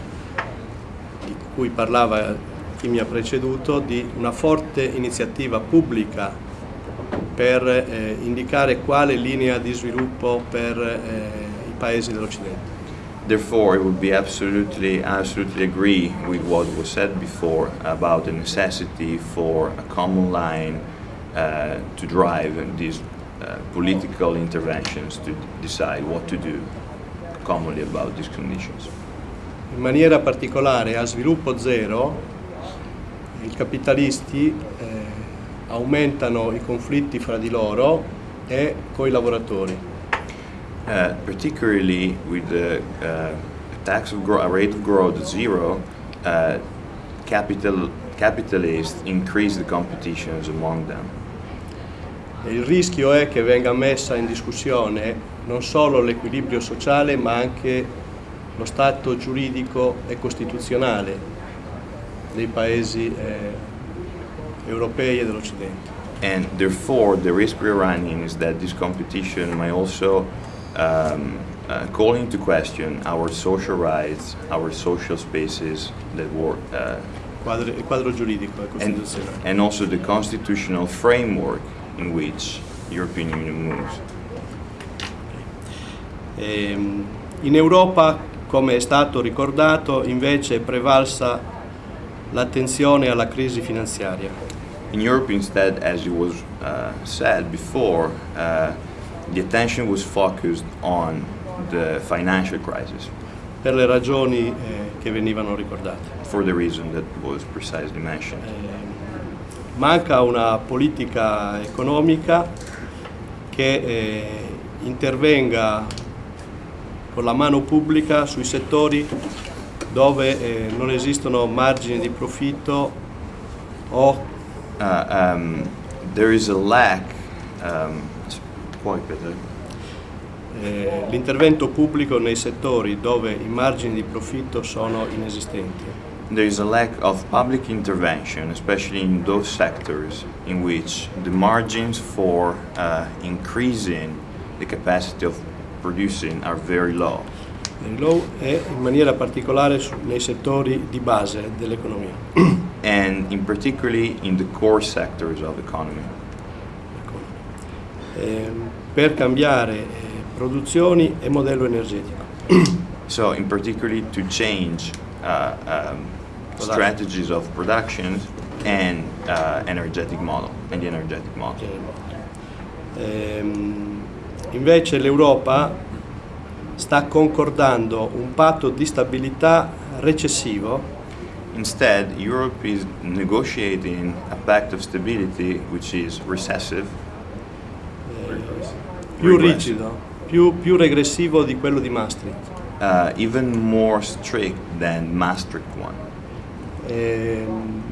Speaker 5: di cui parlava chi mi ha preceduto di una forte iniziativa pubblica per eh, indicare quale linea di sviluppo per eh, i paesi dell'Occidente.
Speaker 4: Therefore, it would be absolutely, absolutely agree with what was said before about the necessity for a common line uh, to drive these uh, political interventions to decide what to do commonly about these conditions.
Speaker 5: In maniera particolare a sviluppo zero i capitalisti eh, aumentano i conflitti fra di loro e coi lavoratori.
Speaker 4: Uh, particularly with the uh, tax of gro- a rate of growth at zero, uh, capital capitalists increase the competitions among them.
Speaker 5: Il rischio è che venga messa in discussione non solo l'equilibrio sociale ma anche lo stato giuridico e costituzionale dei paesi eh, europei e dell'Occidente.
Speaker 4: And therefore, the risk we're running is that this competition may also um, uh, call into question our social rights, our social spaces that work, uh,
Speaker 5: Quadro- quadro giuridico
Speaker 4: and, and also the constitutional framework in which European Union moves.
Speaker 5: Ehm, in Europa, come è stato ricordato, invece è prevalsa l'attenzione alla crisi finanziaria.
Speaker 4: In Europe, instead, as it was uh, said before, uh, the attention was focused on the financial crisis
Speaker 5: per le ragioni eh, che venivano ricordate.
Speaker 4: for the reason that was precisely mentioned.
Speaker 5: Eh, manca una politica economica che eh, intervenga con la mano pubblica sui settori dove eh, non esistono margini di profitto o
Speaker 4: Uh, um, there is a lack. Um, puoi ripetere?
Speaker 5: eh, l'intervento pubblico nei settori dove i margini di profitto sono inesistenti.
Speaker 4: There is a lack of public intervention, especially in those sectors in which the margins for uh, increasing the capacity of producing are very low.
Speaker 5: Il law è in maniera particolare nei settori di base dell'economia. *clears throat*
Speaker 4: and in particularly in the core sectors of economy.
Speaker 5: Ehm, per cambiare eh, produzioni e modello energetico. *clears throat*
Speaker 4: So, in particularly to change uh, um, strategies of production and uh, energetic model and the energetic model.
Speaker 5: Ehm, invece l'Europa sta concordando un patto di stabilità recessivo
Speaker 4: Instead, Europe is negotiating a pact of stability which is recessive,
Speaker 5: più rigido, più, più regressivo di quello di Maastricht,
Speaker 4: uh, even more strict than Maastricht one,
Speaker 5: ehm,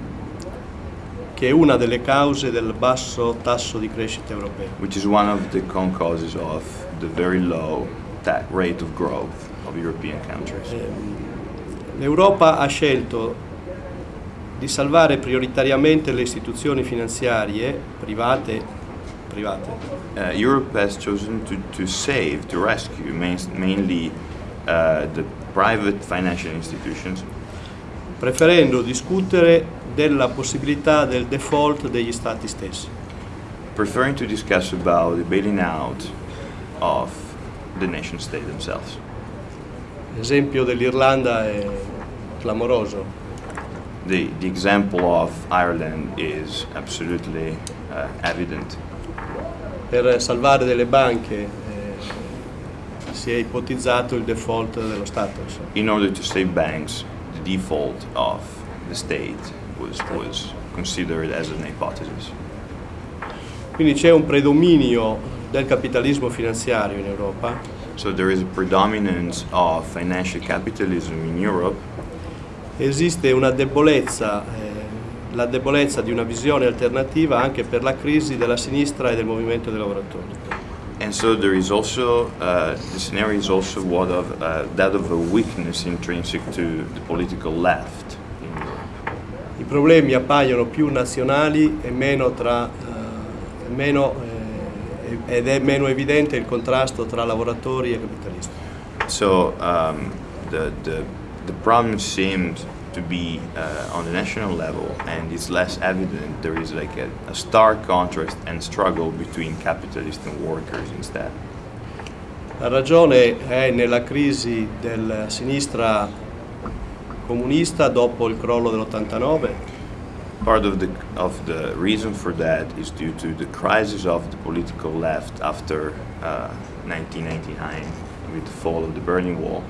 Speaker 5: che è una delle cause del basso tasso di crescita europeo.
Speaker 4: which is one of the causes of the very low rate of growth of European countries.
Speaker 5: Ehm, L'Europa ha scelto di salvare prioritariamente le istituzioni finanziarie private, private
Speaker 4: Uh, Europe has chosen to, to save, to rescue main, mainly uh, the private financial institutions,
Speaker 5: preferendo discutere della possibilità del default degli stati stessi.
Speaker 4: preferring to discuss about the bailing out of the nation state themselves.
Speaker 5: L'esempio dell'Irlanda è clamoroso.
Speaker 4: The, the example of Ireland is absolutely uh, evident.
Speaker 5: Per salvare delle banche eh, si è ipotizzato il default dello Stato.
Speaker 4: In order to save banks, the default of the state was, was considered as an hypothesis.
Speaker 5: Quindi c'è un predominio del capitalismo finanziario in Europa
Speaker 4: So there is a predominance of financial capitalism in Europe,
Speaker 5: esiste una debolezza, eh, la debolezza di una visione alternativa anche per la crisi della sinistra e del movimento dei lavoratori.
Speaker 4: and so there is also uh, the scenario is also what of uh, that of a weakness intrinsic to the political left in Europe.
Speaker 5: I problemi appaiono più nazionali e meno tra, eh, meno, eh, ed è meno evidente il contrasto tra lavoratori e capitalisti.
Speaker 4: So um, the, the the problem seems to be uh, on the national level, and it's less evident. There is like a, a stark contrast and struggle between capitalists and workers instead.
Speaker 5: La ragione è nella crisi della sinistra comunista dopo il crollo dell'89
Speaker 4: Part of the of the reason for that is due to the crisis of the political left after uh, 1999 with the fall of the Berlin Wall.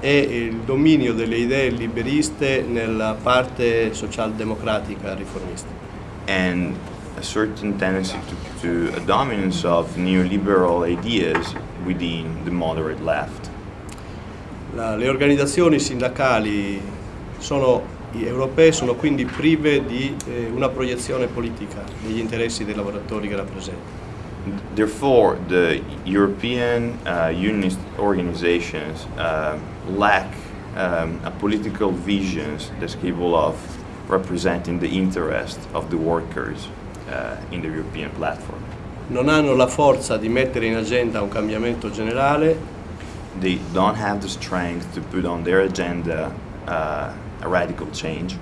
Speaker 5: E il dominio delle idee liberiste nella parte socialdemocratica riformista.
Speaker 4: and a certain tendency to, to a dominance of neoliberal ideas within the moderate left.
Speaker 5: La- le organizzazioni sindacali sono, europee sono quindi prive di eh, una proiezione politica degli interessi dei lavoratori che rappresentano.
Speaker 4: Therefore, the European uh, unionist organizations uh, lack um, a political vision that's capable of representing the interest of the workers uh, in the European platform.
Speaker 5: Non hanno la forza di mettere in agenda un cambiamento generale
Speaker 4: They don't have the strength to put on their agenda uh, a radical change.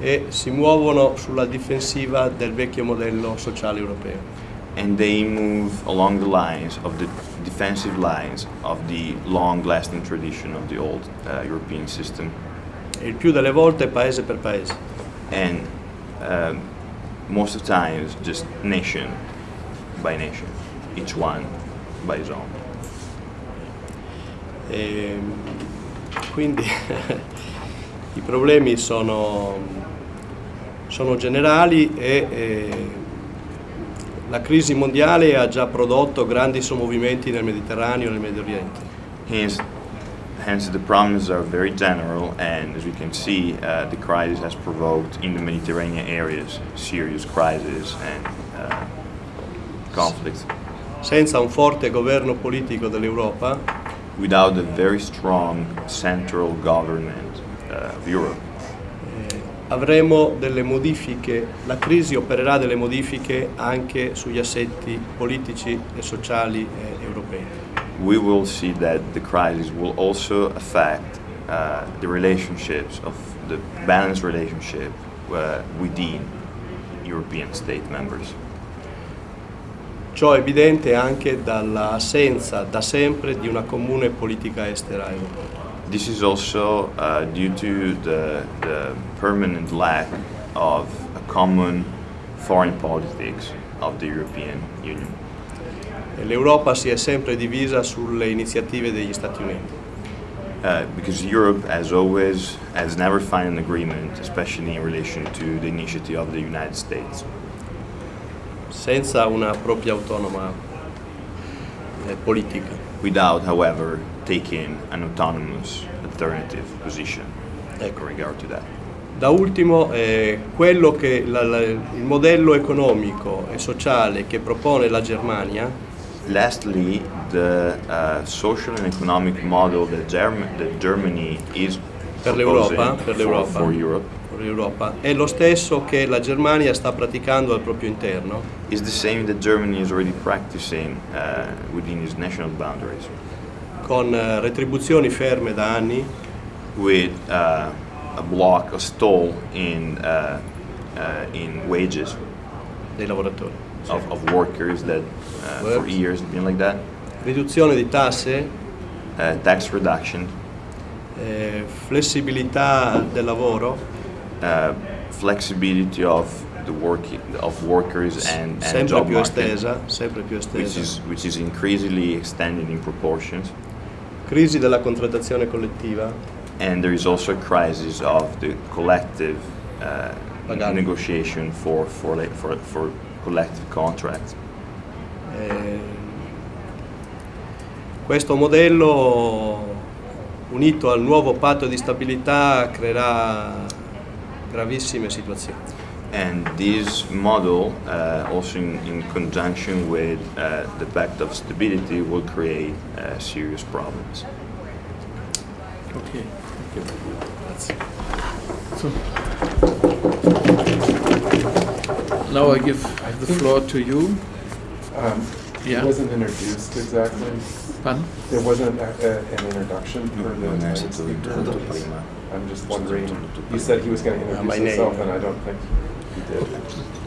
Speaker 5: e si muovono sulla difensiva del vecchio modello sociale europeo.
Speaker 4: And they move along the lines of the defensive lines of the long-lasting tradition of the old uh, European system,
Speaker 5: il più delle volte paese per paese.
Speaker 4: and um, most of the times just nation by nation, each one by his own.
Speaker 5: E quindi *laughs* i problemi sono, sono generali e, e la crisi mondiale ha già prodotto grandi sommovimenti nel Mediterraneo e nel Medio Oriente.
Speaker 4: Hence, hence the problems are very general, and as we can see, uh, the crisis has provoked in the Mediterranean areas serious crises and uh, conflicts.
Speaker 5: Senza un forte governo politico dell'Europa
Speaker 4: without a very strong central government uh, of Europe,
Speaker 5: avremo delle modifiche, la crisi opererà delle modifiche anche sugli assetti politici e sociali eh, europei.
Speaker 4: we will see that the crisis will also affect uh, the relationships of the balanced relationship uh, within European state members.
Speaker 5: Ciò è evidente anche dall'assenza da sempre di una comune politica estera europea.
Speaker 4: This is also uh, due to the, the permanent lack of a common foreign politics of the European Union.
Speaker 5: L'Europa si è sempre divisa sulle iniziative degli Stati Uniti.
Speaker 4: Uh, because Europe, as always, has never found an agreement, especially in relation to the initiative of the United States,
Speaker 5: senza una propria autonoma eh, politica.
Speaker 4: without, however, taking an autonomous alternative position
Speaker 5: Ecco.
Speaker 4: regard to that.
Speaker 5: Da ultimo, eh, quello che la- la- il modello economico e sociale che propone la Germania
Speaker 4: Lastly, the uh, social and economic model that, Germ- that Germany is
Speaker 5: Per l'Europa, per l'Europa.
Speaker 4: for
Speaker 5: l'Europa è lo stesso che la Germania sta praticando al proprio interno,
Speaker 4: is the same that Germany is already practicing uh, within its national boundaries,
Speaker 5: con eh, retribuzioni ferme da anni,
Speaker 4: with uh, a block, a stall in uh, uh, in wages
Speaker 5: dei lavoratori.
Speaker 4: of, of workers that uh, for years have been like that.
Speaker 5: Riduzione di tasse,
Speaker 4: Uh, tax reduction,
Speaker 5: eh, flessibilità del lavoro,
Speaker 4: uh, flexibility of the working of workers and, and
Speaker 5: sempre
Speaker 4: job
Speaker 5: più
Speaker 4: market,
Speaker 5: estesa, sempre più
Speaker 4: which
Speaker 5: estesa.
Speaker 4: is which is increasingly extended in proportions.
Speaker 5: Crisi della contrattazione collettiva,
Speaker 4: And there is also a crisis of the collective uh, negotiation for for, for for collective contracts.
Speaker 5: eh, Questo modello unito al nuovo patto di stabilità creerà gravissime situazioni.
Speaker 4: And this model, uh, also in, in conjunction with uh, the Pact of Stability, will create uh, serious problems.
Speaker 1: Okay. thank you. That's, So now I give the floor to you.
Speaker 6: Um,
Speaker 1: Yeah.
Speaker 6: It wasn't introduced exactly.
Speaker 1: Pardon?
Speaker 6: There wasn't a, a, an introduction for the next
Speaker 4: stato
Speaker 6: speaker. I'm just wondering, You said he was going to
Speaker 5: Uh,
Speaker 6: introduce himself,
Speaker 5: name.
Speaker 6: and I don't think he did.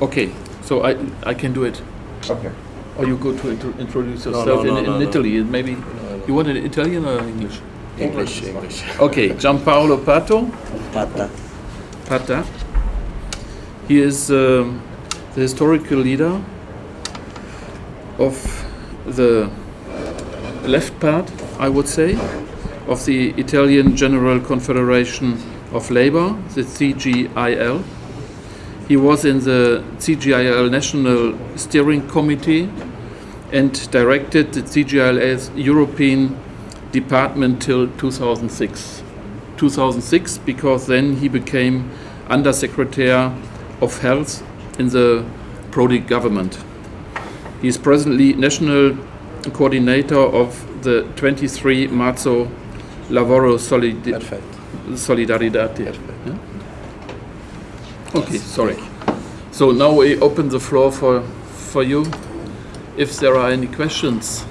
Speaker 1: Okay, so I, I can do it.
Speaker 6: Okay.
Speaker 1: Or you go to intro- introduce
Speaker 5: No,
Speaker 1: yourself
Speaker 5: no,
Speaker 1: in,
Speaker 5: no,
Speaker 1: in
Speaker 5: no, no.
Speaker 1: Italy. Maybe
Speaker 5: no.
Speaker 1: you want it in Italian or English?
Speaker 5: English. English.
Speaker 1: Okay, Gianpaolo Pato.
Speaker 5: Fatta.
Speaker 1: Patta. He is um, the historical leader of the left part, I would say, of the Italian General Confederation of Labour, the CGIL. He was in the CGIL National Steering Committee and directed the CGIL's European department till 2006. 2006 because then he became Undersecretary of Health in the Prodi government. He is presently national coordinator of the 23 Marzo Lavoro Solid- Okay, sorry. So now we open the floor for, for you. If there are any questions.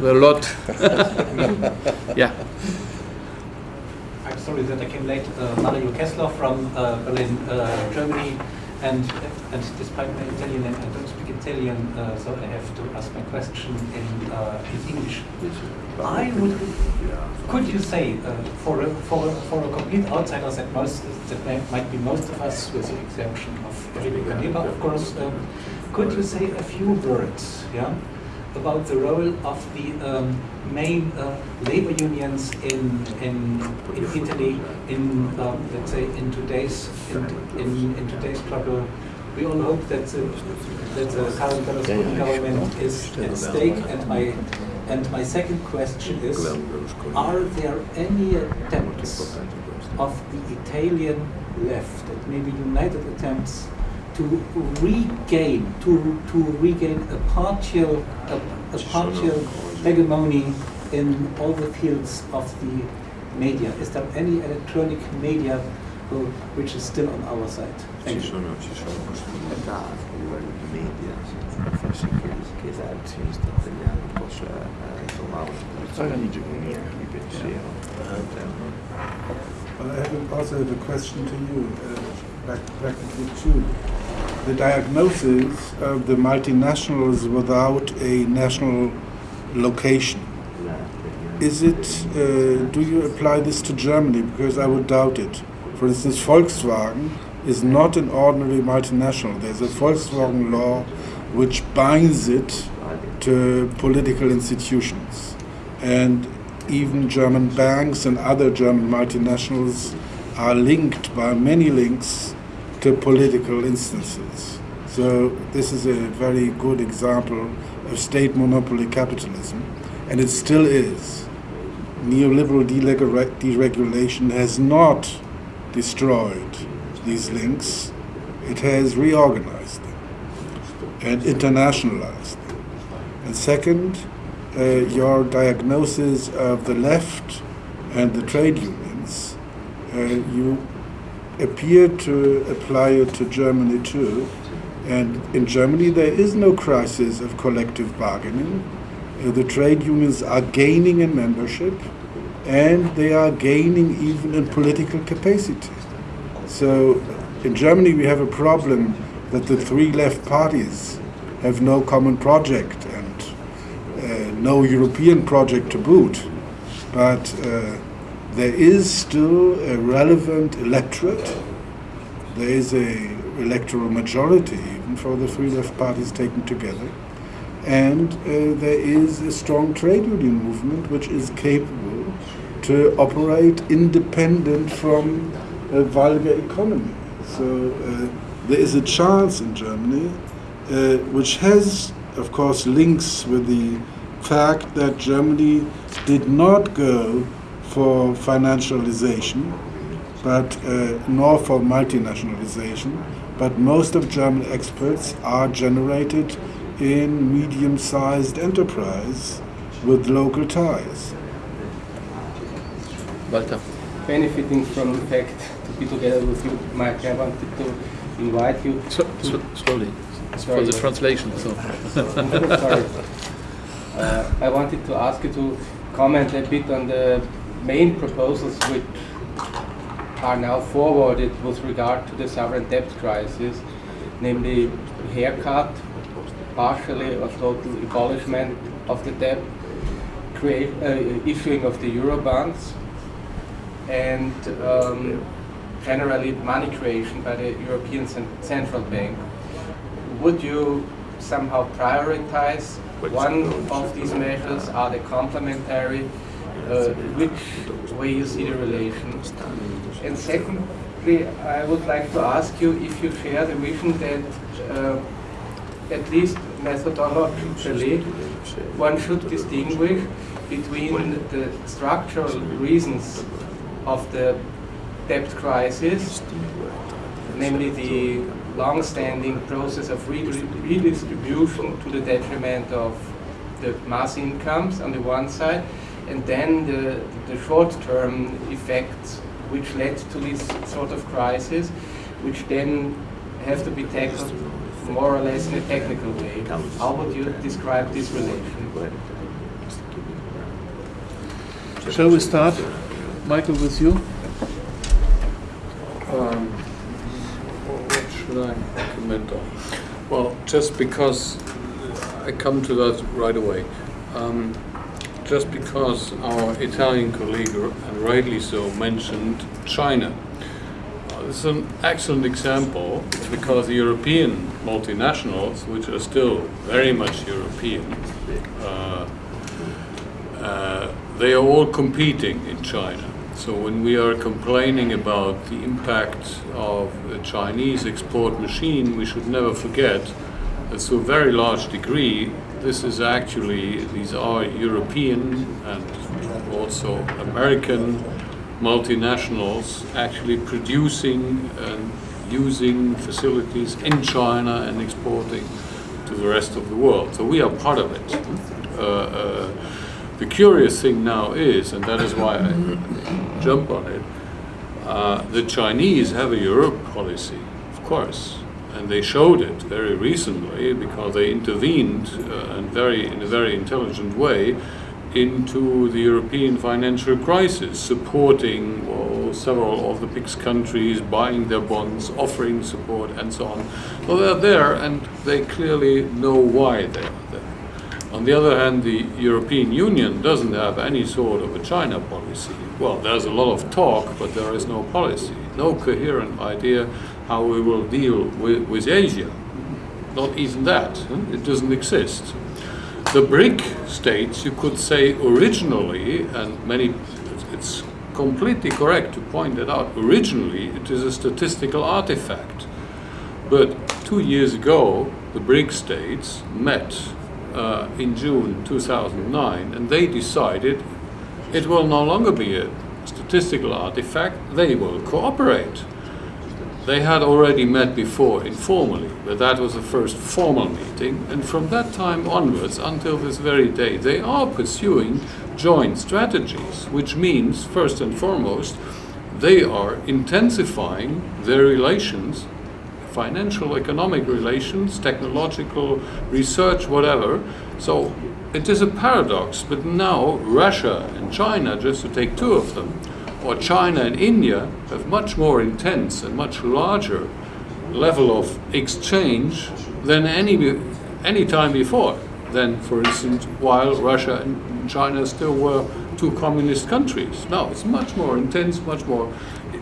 Speaker 1: A lot. *laughs* yeah.
Speaker 7: I'm sorry that I came late. Uh, Mario Kessler from uh, Berlin, uh, Germany. And, and despite my Italian name, I don't Italian, uh, so I have to ask my question in, uh, in English. I would, could you say, uh, for, a, for, a, for a complete outsider that, most, that may, might be most of us, with the exemption of Caneva, of course, um, could you say a few words yeah, about the role of the um, main uh, labor unions in, in, in Italy, in, um, let's say, in today's, in, in, in today's struggle? We all hope that the, that the current Berlusconi government is at stake, and my and my second question is, are there any attempts of the Italian left, and maybe united attempts, to regain, to, to regain a partial, a, a partial hegemony in all the fields of the media? Is there any electronic media which is still on our side? Thank you.
Speaker 4: sono, ci sono possibilità a livello di media per far sì che, posizione di egemonia di pensiero all'interno.
Speaker 2: Well, I have also have a question to you, uh, prac- practically two. The diagnosis of the multinationals without a national location. Is it, uh, do you apply this to Germany? Because I would doubt it. For instance, Volkswagen is not an ordinary multinational. There's a Volkswagen law which binds it to political institutions. And even German banks and other German multinationals are linked by many links to political instances. So this is a very good example of state monopoly capitalism, and it still is. Neoliberal deregulation has not destroyed these links, it has reorganized them and internationalized them. And second, uh, your diagnosis of the left and the trade unions, uh, you appear to apply it to Germany too. And in Germany, there is no crisis of collective bargaining. Uh, the trade unions are gaining in membership and they are gaining even in political capacity. So in Germany, we have a problem that the three left parties have no common project no European project to boot. But uh, there is still a relevant electorate. There is a electoral majority even for the three left parties taken together. And uh, there is a strong trade union movement which is capable to operate independent from a vulgar economy. So uh, there is a chance in Germany uh, which has of course, links with the fact that Germany did not go for financialization, but uh, nor for multinationalization. But most of German exports are generated in medium-sized enterprise with local ties.
Speaker 1: Walter.
Speaker 8: benefiting from the fact to be together with you, Mike, I wanted to invite you.
Speaker 1: So, so, slowly. For the translation. So. *laughs*
Speaker 8: Sorry. Uh, I wanted to ask you to comment a bit on the main proposals which are now forwarded with regard to the sovereign debt crisis, namely haircut, partially or total abolishment of the debt, create, uh, issuing of the euro bonds, and um, generally money creation by the European Central Bank. Would you somehow prioritize one of these measures? Are the complementary? Uh, which way you see the relation? And secondly, I would like to ask you if you share the vision that uh, at least methodologically, one should distinguish between the structural reasons of the debt crisis, namely the long-standing process of redistribution to the detriment of the mass incomes on the one side, and then the, the short-term effects which led to this sort of crisis, which then have to be tackled more or less in a technical way. How would you describe this relation?
Speaker 1: Shall we start, Michael, with you?
Speaker 3: Um, what should I comment on? Well, just because I come to that right away. Um, just because our Italian colleague, and rightly so, mentioned China. Uh, an excellent example because the European multinationals, which are still very much European, uh, uh, they are all competing in China. So when we are complaining about the impact of a Chinese export machine, we should never forget that to a very large degree, this is actually, these are European and also American multinationals actually producing and using facilities in China and exporting to the rest of the world. So we are part of it. Uh, uh, the curious thing now is, and that is why I jump on it, uh, the Chinese have a Europe policy, of course, and they showed it very recently because they intervened uh, and very, in a very intelligent way into the European financial crisis, supporting well, several of the big countries, buying their bonds, offering support, and so on. So they're there, and they clearly know why they are. On the other hand, the European Union doesn't have any sort of a China policy. Well, there's a lot of talk, but there is no policy, no coherent idea how we will deal with, with Asia. Not even that, it doesn't exist. The BRIC states, you could say originally, and many, it's completely correct to point that out, originally it is a statistical artifact. But two years ago, the BRIC states met uh, in June 2009 and they decided it will no longer be a statistical artifact, they will cooperate. They had already met before informally, but that was the first formal meeting, and from that time onwards until this very day, they are pursuing joint strategies, which means, first and foremost, they are intensifying their relations financial, economic relations, technological research, whatever. So it is a paradox, but now Russia and China, just to take two of them, or China and India have much more intense and much larger level of exchange than any any time before. Than, for instance, while Russia and China still were two communist countries. Now it's much more intense, much more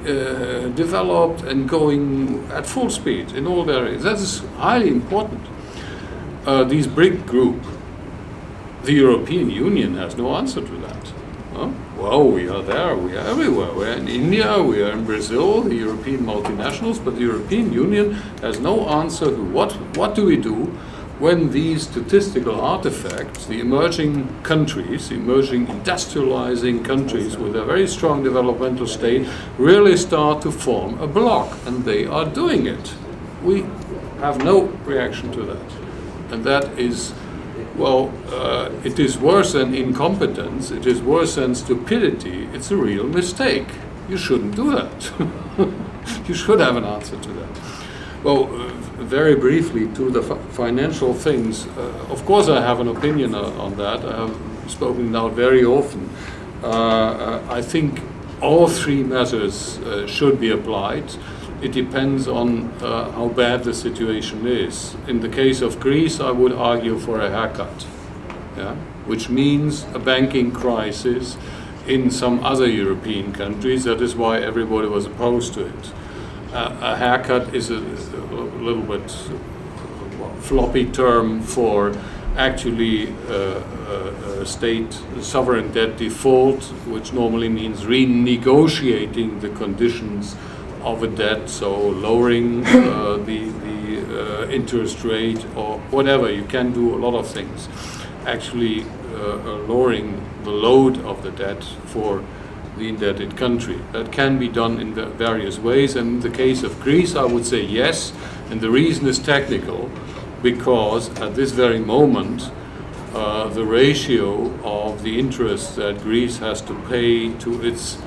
Speaker 3: uh, developed and going at full speed in all areas. That is highly important. Uh, these BRIC group, the European Union has no answer to that. Huh? Well, we are there, we are everywhere. We're in India, we are in Brazil, the European multinationals, but the European Union has no answer to what, what do we do when these statistical artifacts, the emerging countries, emerging industrializing countries with a very strong developmental state, really start to form a bloc, and they are doing it. We have no reaction to that. And that is, well, uh, it is worse than incompetence, it is worse than stupidity, it's a real mistake. You shouldn't do that. *laughs* you should have an answer to that. Well, uh, very briefly to the fi- financial things. Uh, of course, I have an opinion uh, on that. I have spoken now very often. Uh, uh, I think all three measures uh, should be applied. It depends on how bad the situation is. In the case of Greece, I would argue for a haircut, yeah? which means a banking crisis in some other European countries. That is why everybody was opposed to it. A haircut is a, a little bit floppy term for actually uh, uh, state sovereign debt default, which normally means renegotiating the conditions of a debt, so lowering uh, the, the uh, interest rate or whatever. You can do a lot of things. Actually, lowering the load of the debt for the indebted country. That can be done in various ways. And in the case of Greece, I would say yes. And the reason is technical, because at this very moment, uh, the ratio of the interest that Greece has to pay to its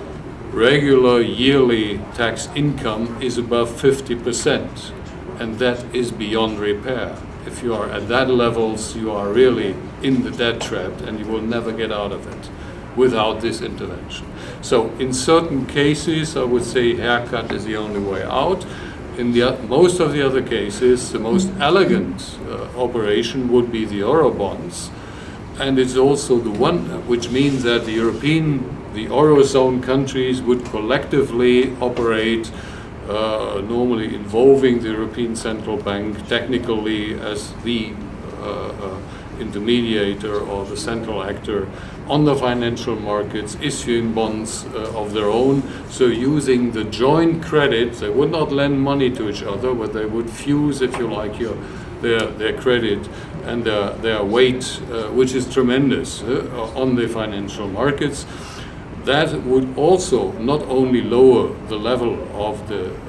Speaker 3: regular yearly tax income is above 50%. And that is beyond repair. If you are at that levels, you are really in the debt trap and you will never get out of it without this intervention. So in certain cases, I would say haircut is the only way out. In the, most of the other cases, the most elegant uh, operation would be the Eurobonds. And it's also the one, which means that the European, the Eurozone countries would collectively operate uh, normally involving the European Central Bank technically as the uh, uh, intermediator or the central actor on the financial markets, issuing bonds uh, of their own. So using the joint credit, they would not lend money to each other, but they would fuse, if you like, your their, their credit and their, their weight, uh, which is tremendous uh, on the financial markets. That would also not only lower the level of the uh,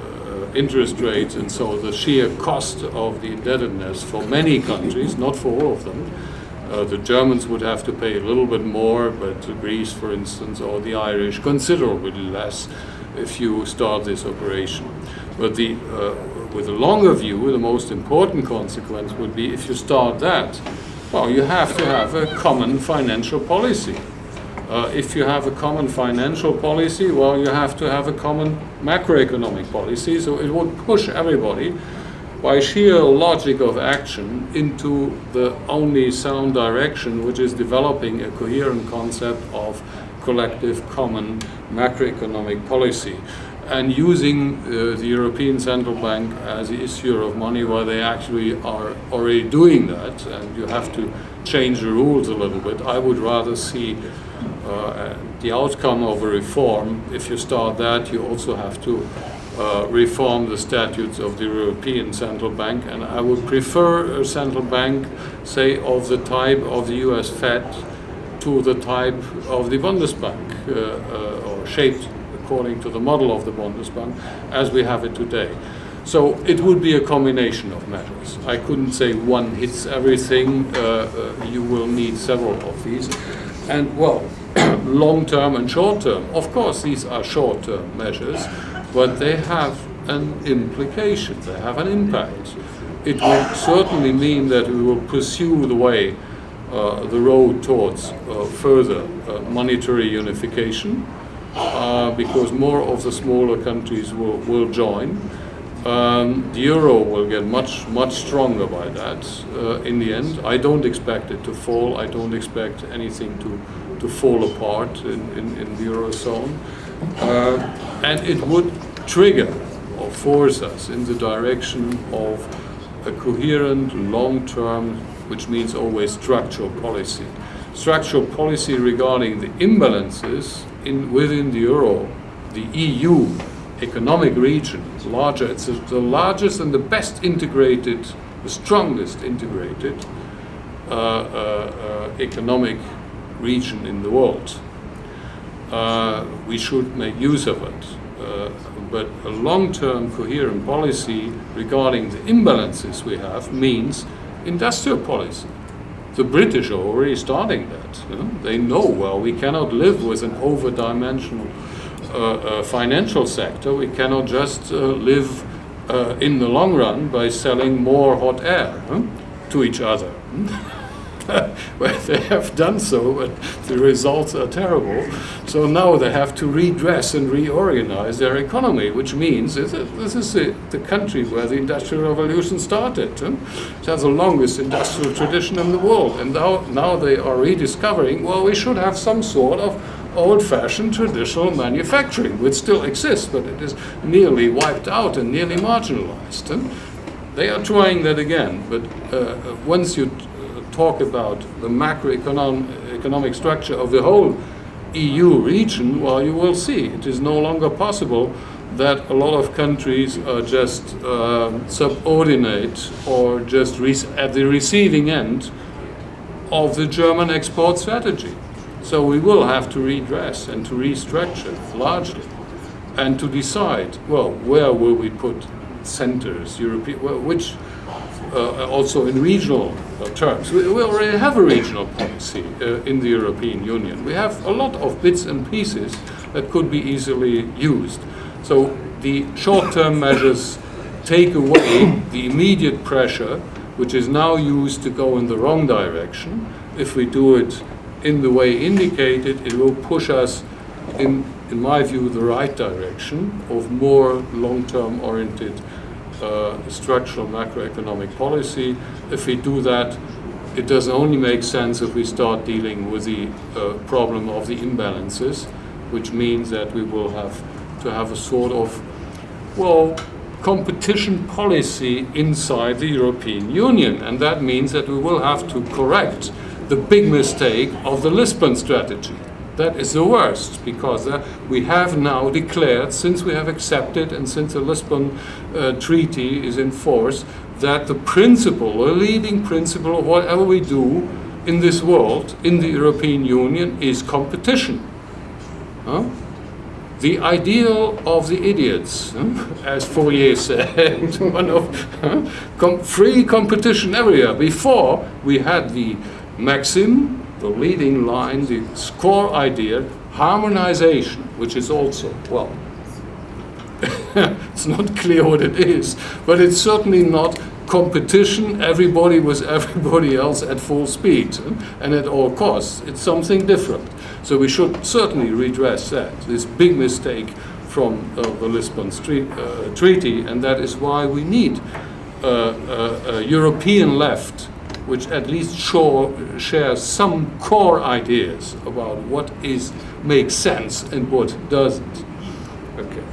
Speaker 3: interest rates and so the sheer cost of the indebtedness for many countries, not for all of them. Uh, the Germans would have to pay a little bit more, but Greece, for instance, or the Irish, considerably less if you start this operation. But the, uh, with a longer view, the most important consequence would be if you start that, well, you have to have a common financial policy. Uh, if you have a common financial policy, well, you have to have a common macroeconomic policy. So it would push everybody by sheer logic of action into the only sound direction, which is developing a coherent concept of collective common macroeconomic policy and using uh, the European Central Bank as the issuer of money where they actually are already doing that and you have to change the rules a little bit. I would rather see the outcome of a reform. If you start that, you also have to uh, reform the statutes of the European Central Bank, and I would prefer a central bank, say, of the type of the US Fed to the type of the Bundesbank, uh, uh, or shaped according to the model of the Bundesbank as we have it today. So it would be a combination of measures. I couldn't say one hits everything. Uh, uh, you will need several of these. And well, *coughs* long term and short term. Of course, these are short term measures, but they have an implication, they have an impact. It will certainly mean that we will pursue the way, uh, the road towards uh, further uh, monetary unification, uh, because more of the smaller countries will, will join. Um, the euro will get much, much stronger by that uh, in the end. I don't expect it to fall. I don't expect anything to, to fall apart in, in, in the eurozone. Uh, and it would trigger or force us in the direction of a coherent, long-term, which means always structural policy. Structural policy regarding the imbalances in, within the euro, the EU economic region, larger, it's the largest and the best integrated the strongest integrated uh, uh, uh, economic region in the world. Uh, we should make use of it. Uh, but a long-term coherent policy regarding the imbalances we have means industrial policy. The British are already starting that. you know. They know, well, we cannot live with an over-dimensional uh, uh, financial sector. We cannot just uh, live uh, in the long run by selling more hot air huh, to each other. *laughs* *laughs* well, they have done so, but the results are terrible. So now they have to redress and reorganize their economy, which means this is, the, country where the Industrial Revolution started. It has the longest industrial tradition in the world. And now, now they are rediscovering, well, we should have some sort of old-fashioned traditional manufacturing, which still exists, but it is nearly wiped out and nearly marginalized. huh? They are trying that again, but uh, once you uh, talk about the macroeconomic economic structure of the whole EU region, well, you will see it is no longer possible that a lot of countries are just um, subordinate or just at the receiving end of the German export strategy. So we will have to redress and to restructure largely and to decide, well, where will we put centers, European, well, which uh, also in regional uh, terms. We, we already have a regional policy uh, in the European Union. We have a lot of bits and pieces that could be easily used. So the short-term *laughs* measures take away the immediate pressure, which is now used to go in the wrong direction. If we do it in the way indicated, it will push us in, in my view, the right direction of more long-term oriented uh, structural macroeconomic policy. If we do that, it doesn't only make sense if we start dealing with the uh, problem of the imbalances, which means that we will have to have a sort of, well, competition policy inside the European Union. And that means that we will have to correct the big mistake of the Lisbon strategy. That is the worst because uh, we have now declared, since we have accepted and since the Lisbon uh, Treaty is in force, that the principle, a leading principle of whatever we do in this world, in the European Union, is competition. Huh? The ideal of the idiots, huh? *laughs* as Fourier said, *laughs* one of huh? Com- free competition everywhere. Before we had the maxim the leading line, the core idea, harmonization, which is also, well, *laughs* it's not clear what it is, but it's certainly not competition, everybody with *laughs* everybody else at full speed and at all costs. It's something different. So we should certainly redress that, this big mistake from uh, the Lisbon street, uh, Treaty, and that is why we need uh, uh, a European left which at least show, shares some core ideas about what is makes sense and what doesn't. Okay.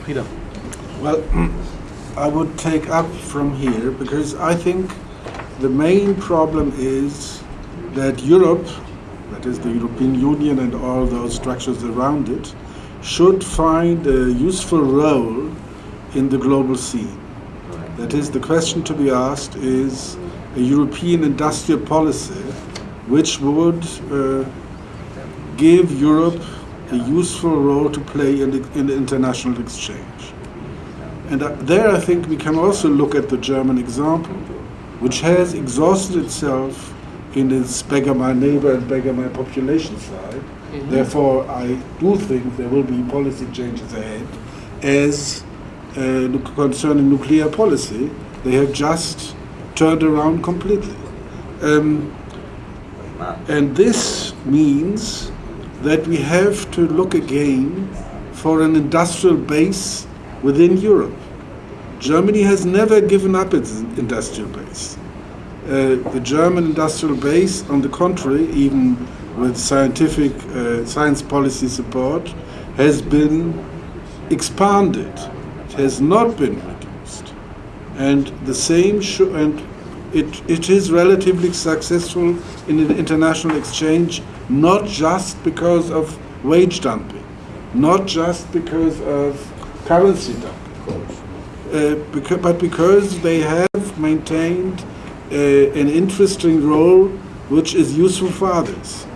Speaker 5: Frieder.
Speaker 2: Well, *clears throat* I would take up from here because I think the main problem is that Europe, that is the European Union and all those structures around it, should find a useful role in the global scene. That is, the question to be asked is a European industrial policy which would uh, give Europe a useful role to play in, the, in the international exchange. And uh, there I think we can also look at the German example, which has exhausted itself in its beggar my neighbor and beggar my population side. Therefore, I do think there will be policy changes ahead as uh, concerning nuclear policy. They have just turned around completely. Um, and this means that we have to look again for an industrial base within Europe. Germany has never given up its industrial base. Uh, the German industrial base, on the contrary, even with scientific uh, science policy support, has been expanded. It has not been. And the same and it, it is relatively successful in the international exchange, not just because of wage dumping, not just because of currency dumping, uh, but because they have maintained uh, an interesting role which is useful for others.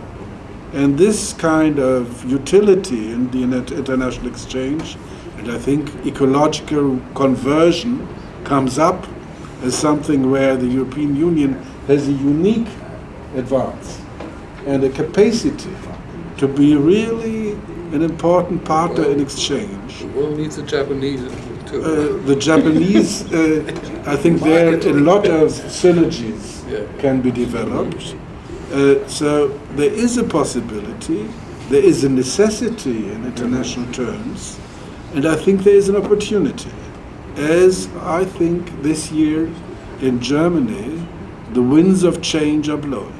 Speaker 2: And this kind of utility in the international exchange, and I think ecological conversion comes up as something where the European Union has a unique advance and a capacity to be really an important partner in exchange.
Speaker 3: The world needs the Japanese too.
Speaker 2: Uh, the Japanese, *laughs* uh, I think there are a lot of synergies
Speaker 3: Yeah.
Speaker 2: can be developed. Uh, so there is a possibility, there is a necessity in international terms, and I think there is an opportunity. As I think this year in Germany, the winds of change are blowing.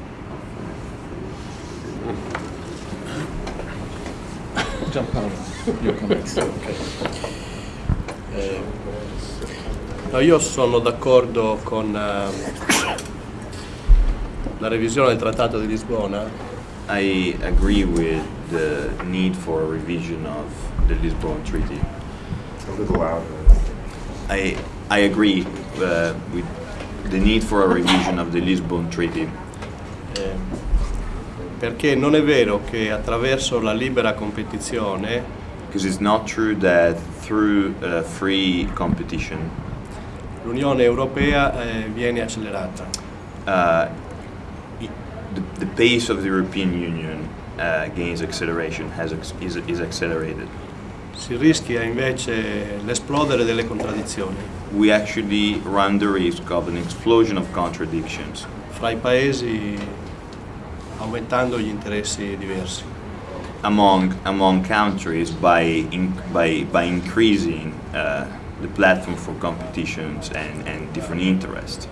Speaker 1: Gianpaolo, your comments. *laughs*
Speaker 5: Eh, no, io sono d'accordo con eh, la revisione del Trattato di Lisbona,
Speaker 4: I agree with the need for a revision of the Lisbon Treaty.
Speaker 6: A little louder.
Speaker 4: I, I agree uh, with the need for a revision of the Lisbon Treaty
Speaker 5: eh, perché non è vero che attraverso la libera competizione
Speaker 4: because it's not true that through uh, free competition
Speaker 5: l'Unione Europea eh, viene accelerata.
Speaker 4: uh, the, the pace of the European Union uh, gains acceleration, has is, is accelerated.
Speaker 5: Si rischia invece l'esplodere delle contraddizioni
Speaker 4: We actually run the risk of an explosion of contradictions
Speaker 5: fra i paesi aumentando gli interessi diversi.
Speaker 4: among among countries by in, by by increasing uh, the platform for competitions and, and different interests.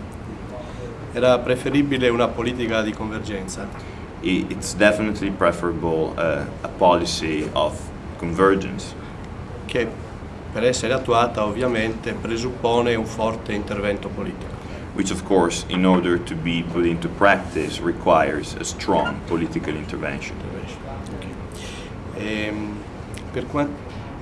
Speaker 5: Era preferibile una politica di convergenza
Speaker 4: It's definitely preferable uh, a policy of convergence,
Speaker 5: che per essere attuata ovviamente presuppone un forte intervento politico.
Speaker 4: which of course, in order to be put into practice, requires a strong political intervention.
Speaker 5: Ehm, per quan-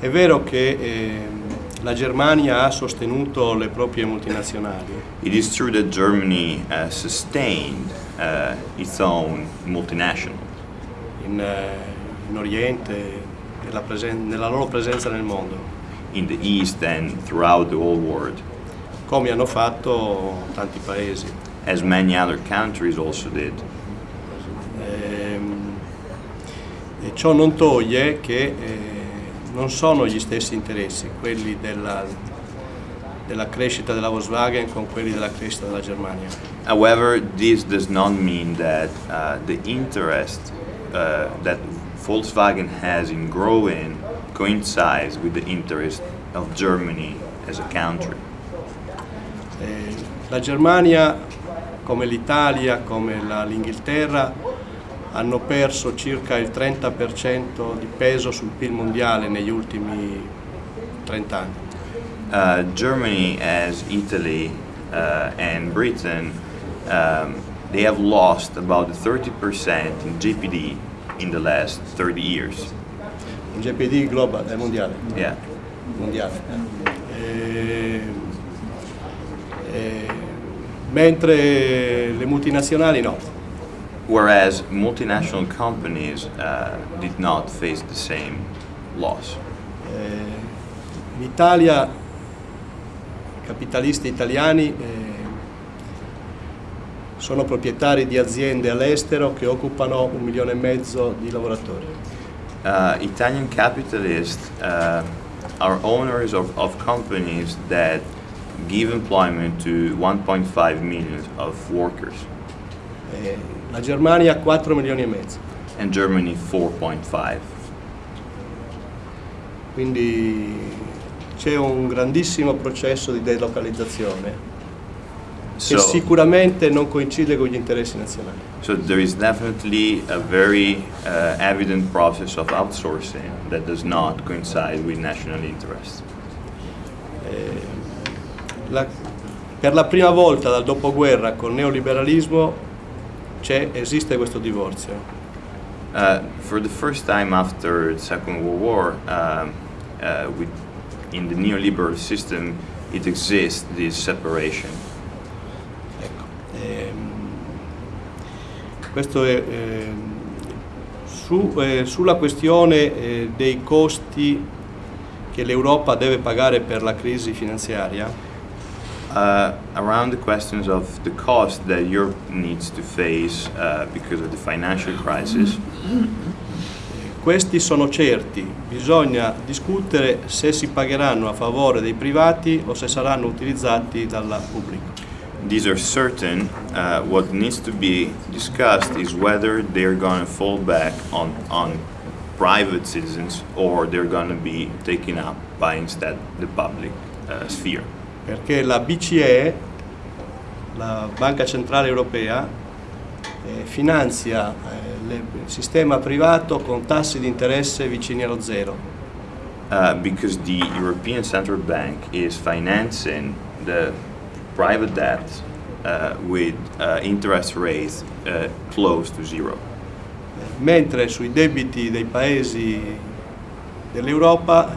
Speaker 5: è vero che ehm, la Germania ha sostenuto le proprie multinazionali,
Speaker 4: It is true that Germany uh, sustained uh, its own multinational
Speaker 5: in, eh, in Oriente, nella, presen- nella loro presenza nel mondo,
Speaker 4: in the East and throughout the whole world,
Speaker 5: come hanno fatto tanti paesi.
Speaker 4: as many other countries also did.
Speaker 5: Ehm, e ciò non toglie che eh, non sono gli stessi interessi, quelli della, della crescita della Volkswagen con quelli della crescita della Germania.
Speaker 4: However, this does not mean that uh, the interest uh, that Volkswagen has in growing coincides with the interest of Germany as a country.
Speaker 5: Eh, la Germania, come l'Italia, come l'Inghilterra, hanno perso circa il 30% di peso sul PIL mondiale negli ultimi 30 anni.
Speaker 4: Uh, Germany, as Italy uh, and Britain, um, they have lost about 30% in GPD in the last 30 years.
Speaker 5: Un GPD global, eh, mondiale.
Speaker 4: Yeah.
Speaker 5: mondiale. Eh, eh, mentre le multinazionali no.
Speaker 4: Whereas multinational companies uh, did not face the same loss.
Speaker 5: Eh, in Italia capitalisti italiani eh, sono proprietari di aziende all'estero che occupano un milione e mezzo di lavoratori.
Speaker 4: Uh, Italian capitalists uh, are owners of, of companies that give employment to 1.5 million of workers,
Speaker 5: Eh, la Germania ha 4 milioni e mezzo,
Speaker 4: and Germany 4.5.
Speaker 5: quindi c'è un grandissimo processo di delocalizzazione che
Speaker 4: So,
Speaker 5: sicuramente non coincide con gli interessi nazionali.
Speaker 4: so there is definitely a very uh, evident process of outsourcing that does not coincide with national interests.
Speaker 5: Eh, la- per la prima volta dal dopoguerra col neoliberalismo c'è- esiste questo divorzio.
Speaker 4: Uh, for the first time after the Second World War, um, uh, with, in the neoliberal system, it exists this separation.
Speaker 5: Questo è, eh, su, eh, sulla questione eh, dei costi che l'Europa deve pagare per la crisi finanziaria,
Speaker 4: Uh, around the questions of the cost that Europe needs to face uh, because of the financial crisis,
Speaker 5: questi sono certi, bisogna discutere se si pagheranno a favore dei privati o se saranno utilizzati dal pubblico.
Speaker 4: These are certain. Uh, what needs to be discussed is whether they're going to fall back on, on private citizens or they're going to be taken up by instead the public uh, sphere.
Speaker 5: perché la BCE, la Banca Centrale Europea, eh, finanzia eh, le- il sistema privato con tassi di interesse vicini allo zero.
Speaker 4: Uh, because the European Central Bank is financing the private debt uh, with uh, interest rates uh, close to zero.
Speaker 5: mentre sui debiti dei paesi dell'Europa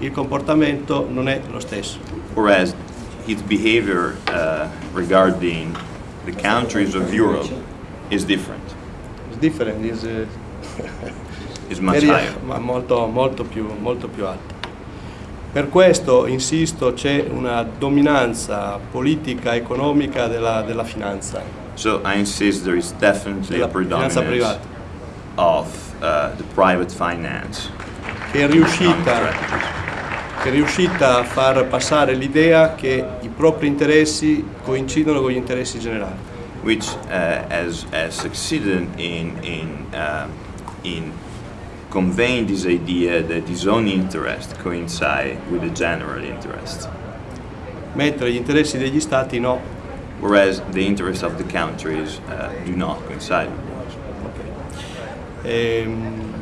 Speaker 5: il comportamento non è lo stesso.
Speaker 4: Whereas its behavior uh, regarding the countries of Europe is different,
Speaker 5: It's different, is, eh,
Speaker 4: is much higher.
Speaker 5: ma molto, molto, più, molto più alta. Per questo, insisto, c'è una dominanza politica economica della, della finanza,
Speaker 4: So I insist there is definitely a
Speaker 5: della finanza
Speaker 4: predominance
Speaker 5: privata,
Speaker 4: of uh, the private finance.
Speaker 5: Che è riuscita che è riuscita a far passare l'idea che i propri interessi coincidono con gli interessi generali.
Speaker 4: which uh, has, has succeeded in, in, uh, in conveying this idea that his own interest coincide with the general interest,
Speaker 5: mentre gli interessi degli stati no.
Speaker 4: whereas the interests of the countries uh, do not coincide.
Speaker 5: Ehm,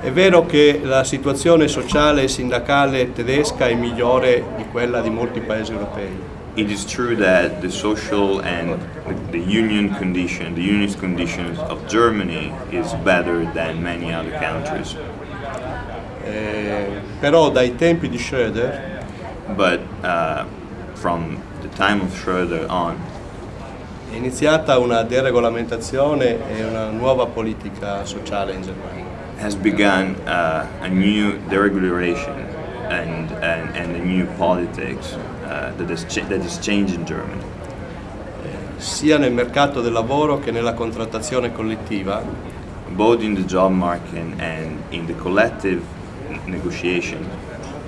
Speaker 5: è vero che la situazione sociale e sindacale tedesca è migliore di quella di molti paesi europei,
Speaker 4: It is true that the social and the, the union condition, the unionist conditions of Germany is better than many other countries.
Speaker 5: Eh, però dai tempi di Schröder
Speaker 4: But uh, from the time of Schröder on,
Speaker 5: è iniziata una deregolamentazione e una nuova politica sociale in Germania.
Speaker 4: has begun uh, a new deregulation and, and, and a new politics that, is that is changing Germany,
Speaker 5: sia nel mercato del lavoro che nella contrattazione collettiva,
Speaker 4: both in the job market and in the collective negotiation,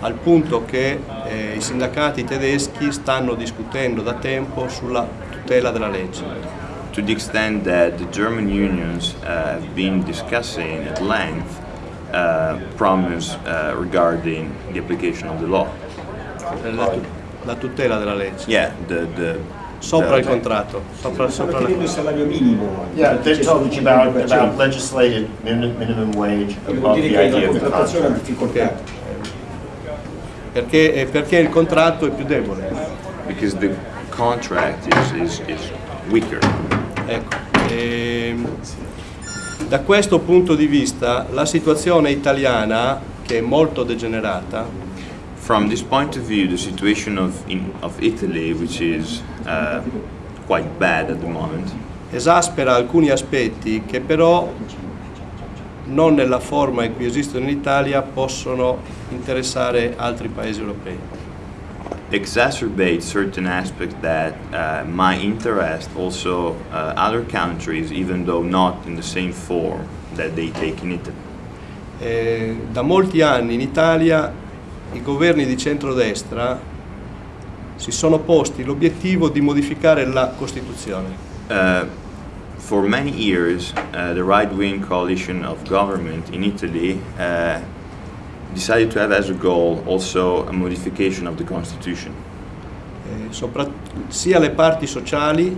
Speaker 5: al punto che eh, i sindacati tedeschi stanno discutendo da tempo sulla tutela della legge.
Speaker 4: to the extent that the German unions uh, have been discussing at length uh, problems uh, regarding the application of the law.
Speaker 5: La, tu- la tutela della legge.
Speaker 4: Yeah, the, the,
Speaker 5: Sopra il
Speaker 4: the-
Speaker 5: contratto. Sopra, sopra la-
Speaker 9: il salario minimo.
Speaker 10: Yeah, they're talking about, about legislated min- minimum wage
Speaker 9: Vuol
Speaker 10: above
Speaker 9: dire
Speaker 10: the
Speaker 9: che la
Speaker 10: idea of the contract.
Speaker 9: difficoltà.
Speaker 5: perché, eh, perché il contratto è più debole.
Speaker 4: because the contract is, is, is weaker.
Speaker 5: Ecco, ehm, da questo punto di vista la situazione italiana, che è molto degenerata,
Speaker 4: From this point of view, the situation of, in, of Italy, which is uh, quite bad at the moment,
Speaker 5: esaspera alcuni aspetti che però non nella forma in cui esistono in Italia possono interessare altri paesi europei.
Speaker 4: exacerbates certain aspects that uh, might interest also uh, other countries, even though not in the same form that they take in Italy.
Speaker 5: Eh, da molti anni in Italia i governi di centrodestra si sono posti l'obiettivo di modificare la Costituzione.
Speaker 4: Uh, for many years, uh, the right-wing coalition of government in Italy uh, decided to have as a goal also a modification of the constitution.
Speaker 5: eh, sopra- sia le parti sociali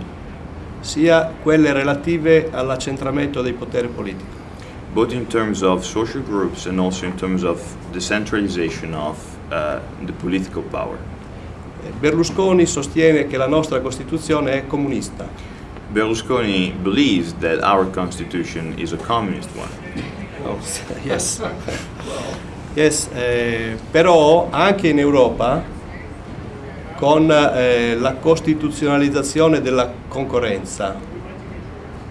Speaker 5: sia quelle relative all'accentramento dei poteri politici.
Speaker 4: Both in terms of social groups and also in terms of decentralization of uh, the political power.
Speaker 5: Berlusconi sostiene che la nostra Costituzione è comunista,
Speaker 4: Berlusconi believes that our constitution is a communist one.
Speaker 5: yes. Yes, eh, però anche in Europa con eh, la costituzionalizzazione della concorrenza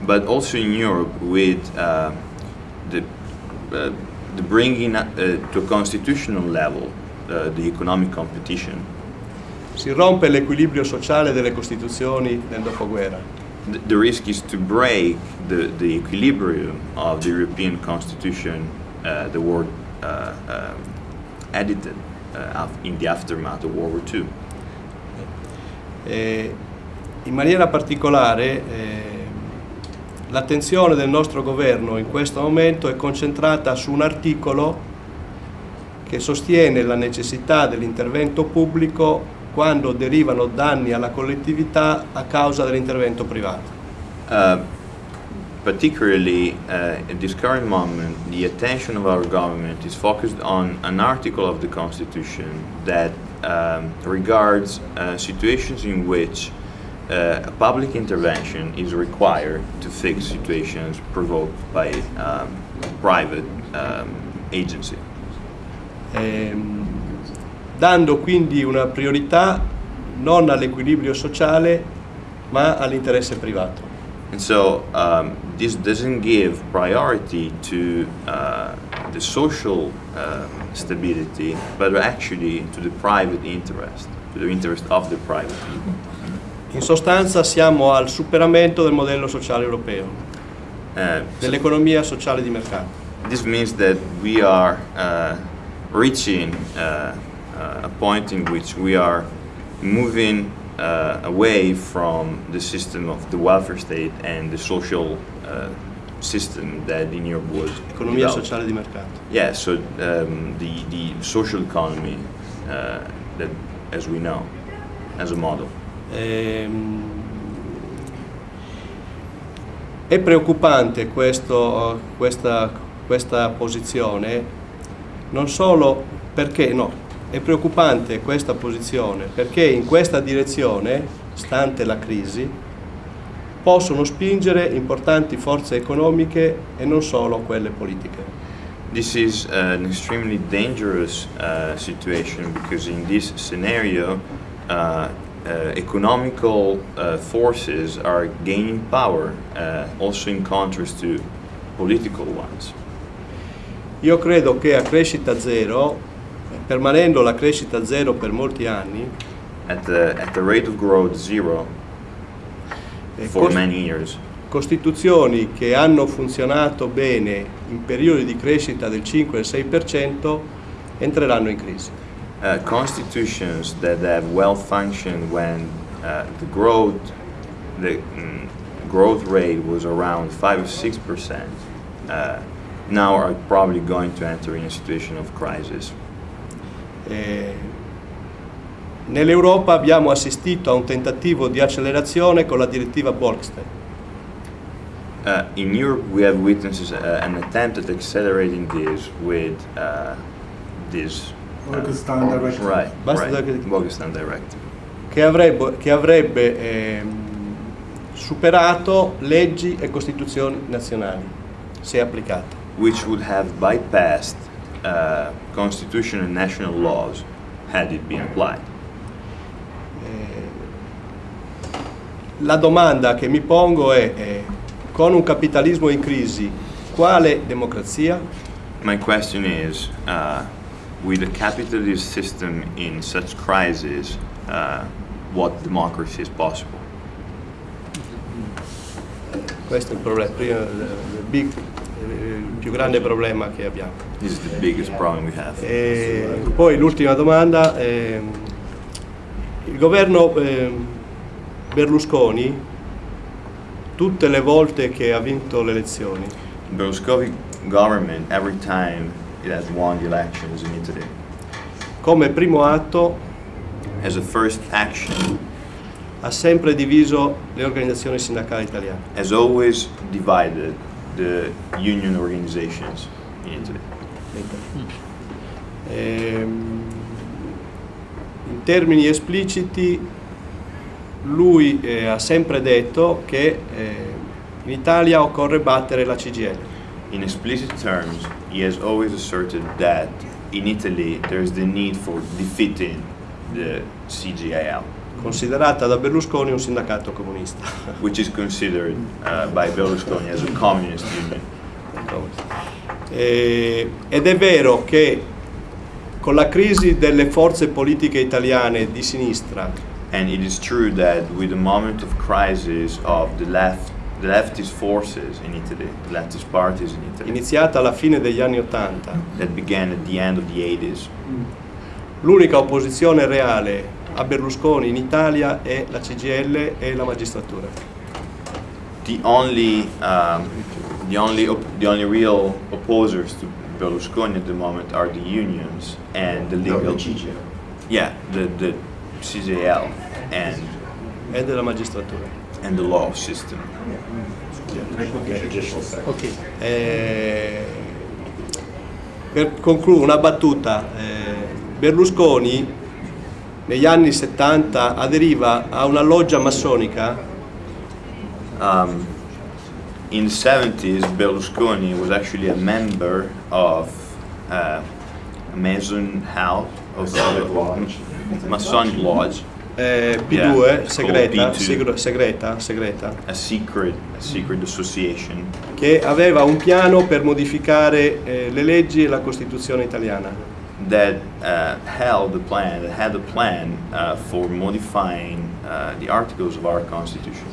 Speaker 4: but also in Europe with uh, the, uh, the bringing uh, to a constitutional level uh, the economic competition.
Speaker 5: Si rompe l'equilibrio sociale delle costituzioni nel dopoguerra.
Speaker 4: The, the risk is to break the, the equilibrium of the European Constitution, uh, the word uh, um, edited uh, in the aftermath of World War II.
Speaker 5: E in maniera particolare eh, l'attenzione del nostro governo in questo momento è concentrata su un articolo che sostiene la necessità dell'intervento pubblico quando derivano danni alla collettività a causa dell'intervento privato.
Speaker 4: Uh, particularly uh, at this current moment, the attention of our government is focused on an article of the Constitution that um, regards uh, situations in which uh, a public intervention is required to fix situations provoked by um, private um, agency.
Speaker 5: Ehm, dando quindi una priorità non all'equilibrio sociale ma all'interesse privato.
Speaker 4: And so um, this doesn't give priority to uh, the social um, stability, but actually to the private interest, to the interest of the private people.
Speaker 5: In sostanza siamo al superamento del modello sociale europeo,
Speaker 4: Uh,
Speaker 5: dell'economia sociale di mercato.
Speaker 4: this means that we are uh, reaching uh, a point in which we are moving uh, away from the system of the welfare state and the social uh, system that in Europe was
Speaker 5: Economia
Speaker 4: developed.
Speaker 5: sociale di mercato.
Speaker 4: Yeah, so um, the, the social economy uh, that, as we know, as a model.
Speaker 5: Ehm, È preoccupante questo- questa, questa posizione, non solo perché, no, è preoccupante questa posizione perché in questa direzione, stante la crisi, possono spingere importanti forze economiche e non solo quelle politiche.
Speaker 4: This is an extremely dangerous uh, situation because in this scenario, uh, uh, economical uh, forces are gaining power, uh, also in contrast to political ones.
Speaker 5: Io credo che a crescita zero, permanendo la crescita zero per molti anni,
Speaker 4: At the, at the rate of growth zero for many years,
Speaker 5: Costituzioni che hanno funzionato bene in periodi di crescita del 5 e 6% entreranno in crisi.
Speaker 4: Uh, constitutions that have well functioned when uh, the growth the mm, growth rate was around 5 or 6 percent uh, now are probably going to enter in a situation of crisis
Speaker 5: Eh, Nell'Europa abbiamo assistito a un tentativo di accelerazione con la direttiva Bolkestein.
Speaker 4: uh, in Europe we have witnessed uh, an attempt at accelerating this with uh, this
Speaker 2: Bolkestein Directive.
Speaker 4: right
Speaker 5: Basta
Speaker 4: right directive
Speaker 5: che avrebbe, che avrebbe, ehm, superato leggi e costituzioni nazionali, se applicate.
Speaker 4: which would have bypassed uh, constitution and national laws had it been applied
Speaker 5: La domanda che mi pongo è, eh, con un capitalismo in crisi, quale democrazia?
Speaker 4: My question is, uh, with a capitalist system in such crisis, uh, what democracy is possible?
Speaker 5: Questo è il, problema, il, big- il più grande problema che abbiamo.
Speaker 4: This is the biggest problem we have.
Speaker 5: E poi l'ultima domanda, ehm, il governo ehm, Berlusconi, tutte le volte che ha vinto le elezioni,
Speaker 4: Berlusconi government, every time it has won the elections in Italy,
Speaker 5: come primo atto
Speaker 4: as a first action,
Speaker 5: ha sempre diviso le organizzazioni sindacali italiane.
Speaker 4: has always divided the union organizations in Italy.
Speaker 5: Ehm, in termini espliciti, lui eh, ha sempre detto che eh, in Italia occorre battere la CGL.
Speaker 4: In explicit terms, he has always asserted that in Italy there's the need for defeating the CGIL.
Speaker 5: considerata da Berlusconi un sindacato comunista. *laughs*
Speaker 4: which is considered uh, by Berlusconi as a communist union.
Speaker 5: E- ed è vero che con la crisi delle forze politiche italiane di sinistra
Speaker 4: And it is true that with the moment of crisis of the left, the leftist forces in Italy, the leftist parties in Italy,
Speaker 5: iniziata alla fine degli anni Ottanta,
Speaker 4: that began at the end of the 80s,
Speaker 5: l'unica opposizione reale a Berlusconi in Italia è la CGL e la magistratura.
Speaker 4: the only, um, the only, op- the only real opposers to Berlusconi at the moment are the unions and the legal, yeah, the the CJL and
Speaker 5: E della magistratura.
Speaker 4: and the law system.
Speaker 1: Okay.
Speaker 5: Eh, per concludere una battuta, eh, Berlusconi negli anni 70 aderiva a una loggia massonica
Speaker 4: Um, in the 70s, Berlusconi was actually a member of uh, a Mason House, of
Speaker 6: Lodge.
Speaker 4: Masonic Lodge,
Speaker 5: eh, P2
Speaker 4: Yeah,
Speaker 5: segreta,
Speaker 4: called P2.
Speaker 5: segre- segreta, segreta,
Speaker 4: a secret, a secret association.
Speaker 5: Che aveva un piano per modificare eh, le leggi e la Costituzione italiana.
Speaker 4: that uh, held the plan, that had a plan uh, for modifying uh, the articles of our constitution,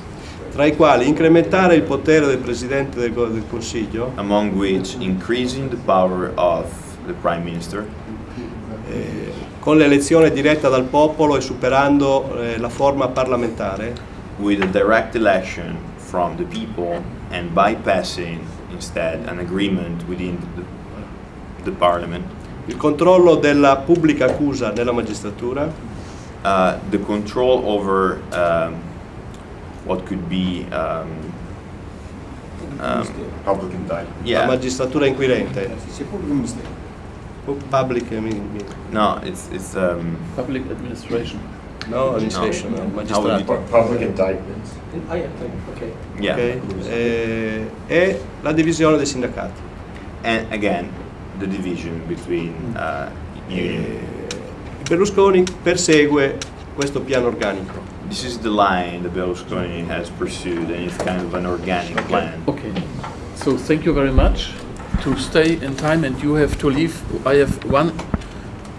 Speaker 5: tra i quali incrementare il potere del Presidente del, del Consiglio,
Speaker 4: among which increasing the power of the prime minister.
Speaker 5: Eh, con l'elezione diretta dal popolo e superando eh, la forma parlamentare,
Speaker 4: with a direct election from the people and bypassing instead an agreement within the, the parliament,
Speaker 5: il controllo della pubblica accusa nella magistratura,
Speaker 4: uh, the control over um, what could be um, um,
Speaker 10: Public indictment.
Speaker 5: la
Speaker 4: yeah.
Speaker 5: magistratura inquirente, public I mean,
Speaker 4: no it's it's um,
Speaker 1: Public administration.
Speaker 5: no, administration, no,
Speaker 4: How would you-
Speaker 10: Pu- Public indictments.
Speaker 7: Ah, yeah, okay.
Speaker 4: yeah
Speaker 5: ok? Eh, e la divisione dei sindacati.
Speaker 4: and again the division between uh, union.
Speaker 5: Eh, Berlusconi persegue questo piano organico.
Speaker 4: This is the line that Berlusconi has pursued, and it's kind of an organic plan.
Speaker 1: Okay. So thank you very much to stay in time and you have to leave. I have one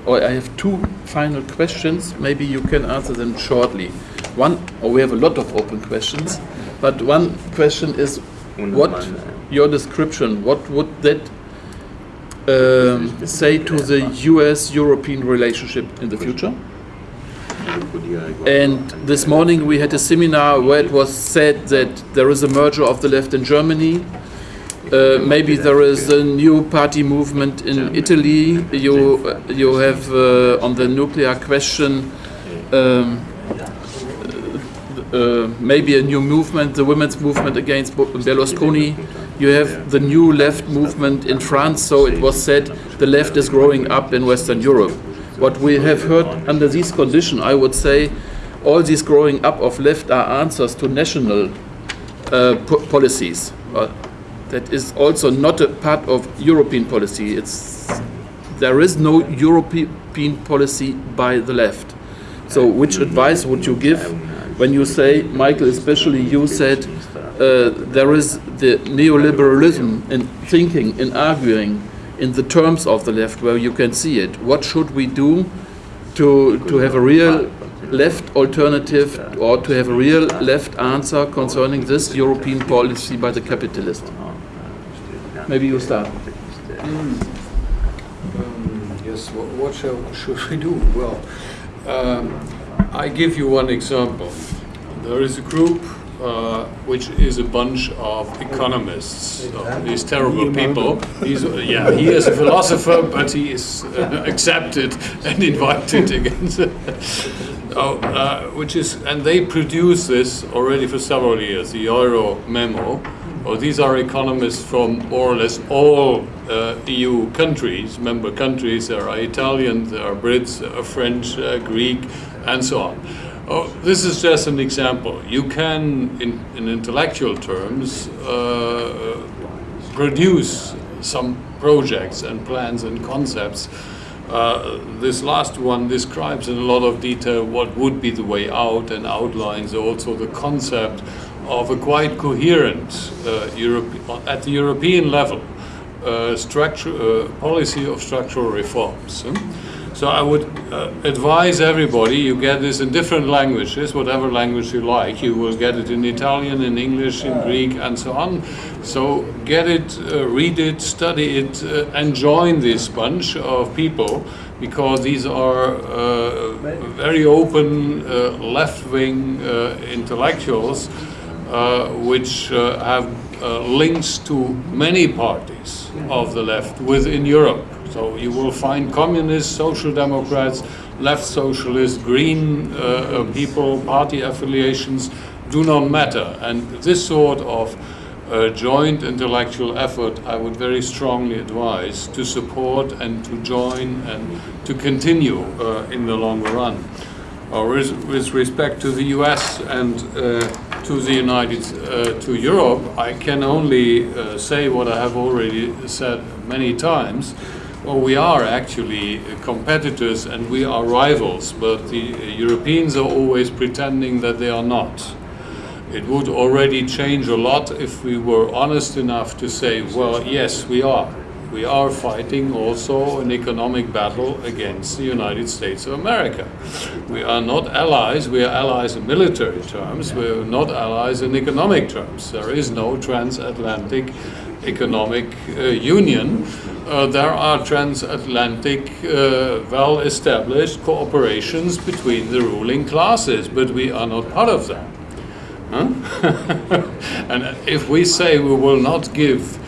Speaker 1: or I have two final questions. Maybe you can answer them shortly. One, or we have a lot of open questions, but one question is what your description, what would that um, say to the US European relationship in the future? And this morning we had a seminar where it was said that there is a merger of the left in Germany. Uh, maybe there is a new party movement in Italy. You you have uh, on the nuclear question. Um, uh, maybe a new movement, the women's movement against Berlusconi. You have the new left movement in France. So it was said the left is growing up in Western Europe. What we have heard under these conditions, I would say, all these growing up of left are answers to national uh, po- policies. That is also not a part of European policy. It's there is no European policy by the left. So, which advice would you give when you say, Michael, especially you said uh, there is the neoliberalism in thinking, in arguing, in the terms of the left, where you can see it. What should we do to to have a real left alternative or to have a real left answer concerning this European policy by the capitalist? Maybe you'll start.
Speaker 3: Um, Yes, what, what shall, should we do? Well, um, I give you one example. There is a group uh, which is a bunch of economists, so these terrible people. He's, yeah, he is a philosopher, but he is uh, accepted and invited *laughs* against. oh, uh, which is, and they produce this already for several years. The Euro memo. Oh, these are economists from more or less all uh, EU countries, member countries. There are Italians, there are Brits, there are French, uh, Greek, and so on. Oh, this is just an example. You can, in, in intellectual terms, uh, produce some projects and plans and concepts Uh, this last one describes in a lot of detail what would be the way out and outlines also the concept of a quite coherent uh, Europe, at the European level uh, structure, uh, policy of structural reforms. So I would uh, advise everybody, you get this in different languages, whatever language you like. You will get it in Italian, in English, in Greek, and so on. So get it, uh, read it, study it, uh, and join this bunch of people because these are uh, very open uh, left-wing uh, intellectuals uh, which uh, have uh, links to many parties of the left within Europe. So you will find communists, social democrats, left socialists, green uh, uh, people, party affiliations do not matter. And this sort of uh, joint intellectual effort I would very strongly advise to support and to join and to continue uh, in the longer run. Uh, with, respect to the US and uh, to the United, uh, to Europe, I can only uh, say what I have already said many times. Well, we are actually competitors and we are rivals, but the Europeans are always pretending that they are not. It would already change a lot if we were honest enough to say, well, yes, we are. We are fighting also an economic battle against the United States of America. We are not allies, we are allies in military terms, we are not allies in economic terms. There is no transatlantic economic uh, union. Uh, there are transatlantic, uh, well established cooperations between the ruling classes, but we are not part of them. Huh? *laughs* and if we say we will not give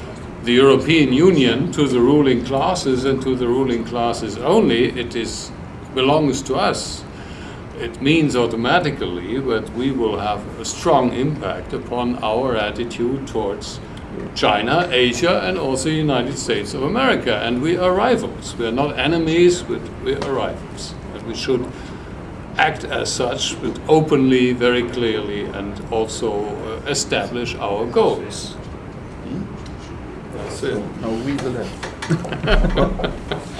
Speaker 3: the European Union to the ruling classes and to the ruling classes only, it is belongs to us. It means automatically that we will have a strong impact upon our attitude towards China, Asia, and also the United States of America. And we are rivals. We are not enemies, but we are rivals. And we should act as such, but openly, very clearly, and also uh, establish our goals. That's it.
Speaker 1: No, we will have.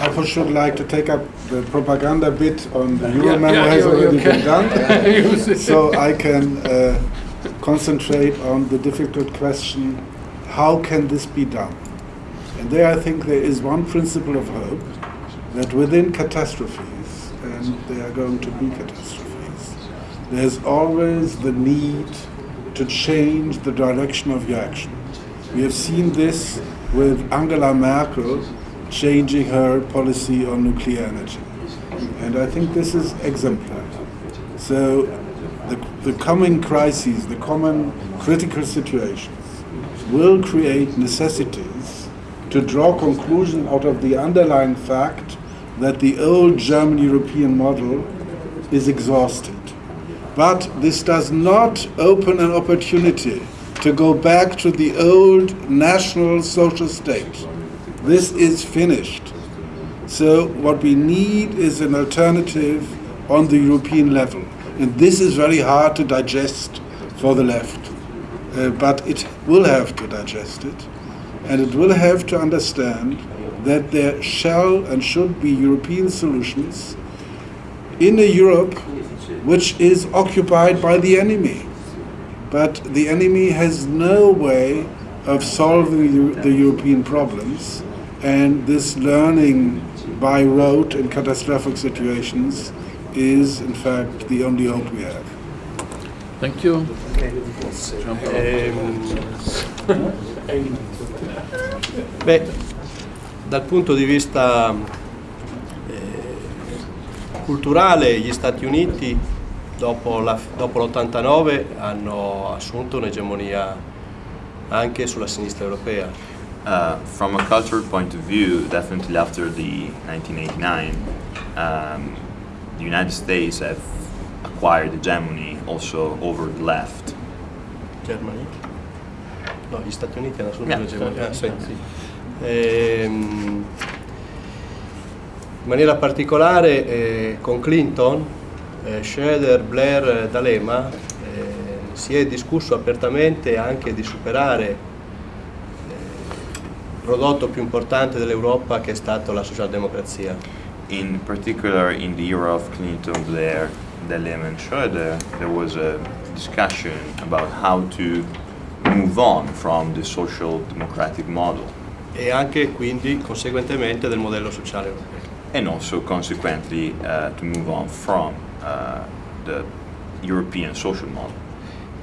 Speaker 2: I for sure like to take up the propaganda bit on the Euro
Speaker 3: Yeah,
Speaker 2: memo
Speaker 3: yeah,
Speaker 2: has already
Speaker 3: you
Speaker 2: been done. *laughs* So I can uh, concentrate on the difficult question, how can this be done? And there I think there is one principle of hope, that within catastrophes, and there are going to be catastrophes, there's always the need to change the direction of your action. We have seen this with Angela Merkel changing her policy on nuclear energy. And I think this is exemplary. So the, the coming crises, the common critical situations, will create necessities to draw conclusions out of the underlying fact that the old German European model is exhausted. But this does not open an opportunity to go back to the old national social state. This is finished. So what we need is an alternative on the European level. And this is very hard to digest for the left. Uh, but it will have to digest it. And it will have to understand that there shall and should be European solutions in a Europe which is occupied by the enemy. But the enemy has no way of solving the, the European problems, and this learning by rote in catastrophic situations is, in fact, the only hope we have.
Speaker 1: Thank you.
Speaker 5: Ehm, *laughs* beh, dal punto di vista eh, culturale gli Stati Uniti dopo, la- dopo l'89 hanno assunto un'egemonia anche sulla sinistra europea.
Speaker 4: Uh, from a cultural point of view, definitely after the 1989, um, the United States have acquired hegemony also over the left.
Speaker 5: Germany? No, gli Stati Uniti hanno assunto
Speaker 4: Yeah.
Speaker 5: un'egemonia. ah, sì, sì. Ehm, in maniera particolare eh, con Clinton, eh, Schroeder, Blair, eh, D'Alema eh, si è discusso apertamente anche di superare eh, il prodotto più importante dell'Europa che è stato la socialdemocrazia.
Speaker 4: in particular, in the era of Clinton, Blair, Delem, and Schroeder, there was a discussion about how to move on from the social democratic model
Speaker 5: e anche quindi conseguentemente del modello sociale europeo.
Speaker 4: and also consequently uh, to move on from the European social model.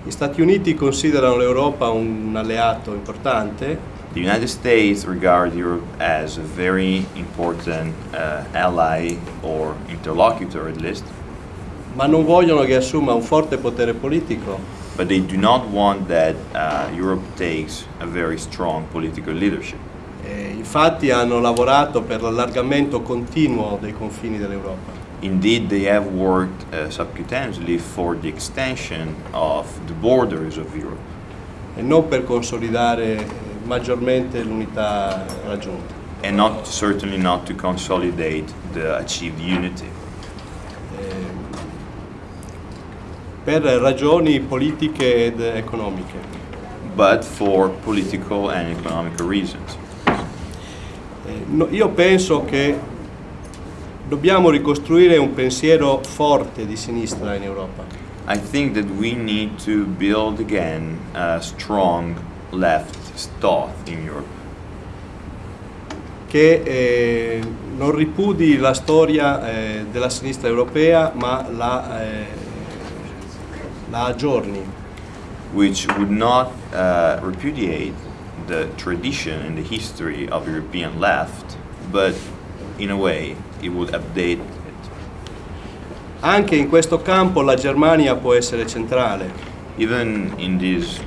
Speaker 5: Gli Stati Uniti considerano l'Europa un alleato importante
Speaker 4: The United States regard Europe as a very important uh, ally or interlocutor at least,
Speaker 5: ma non vogliono che assuma un forte potere politico
Speaker 4: but they do not want that uh, Europe takes a very strong political leadership.
Speaker 5: e infatti hanno lavorato per l'allargamento continuo dei confini dell'Europa.
Speaker 4: Indeed, they have worked uh, subcutaneously for the extension of the borders of Europe
Speaker 5: e non per consolidare maggiormente l'unità raggiunta.
Speaker 4: and not certainly not to consolidate the achieved unity.
Speaker 5: Eh, per ragioni politiche ed economiche.
Speaker 4: but for political and economic reasons.
Speaker 5: Eh, no- io penso che dobbiamo ricostruire un pensiero forte di sinistra in Europa,
Speaker 4: I think that we need to build again a strong left thought in Europe
Speaker 5: che eh, non ripudi la storia eh, della sinistra europea ma la, eh, la aggiorni.
Speaker 4: which would not uh, repudiate the tradition and the history of European left, but in a way it would update it.
Speaker 5: Anche in questo campo la Germania può essere centrale.
Speaker 4: Even in this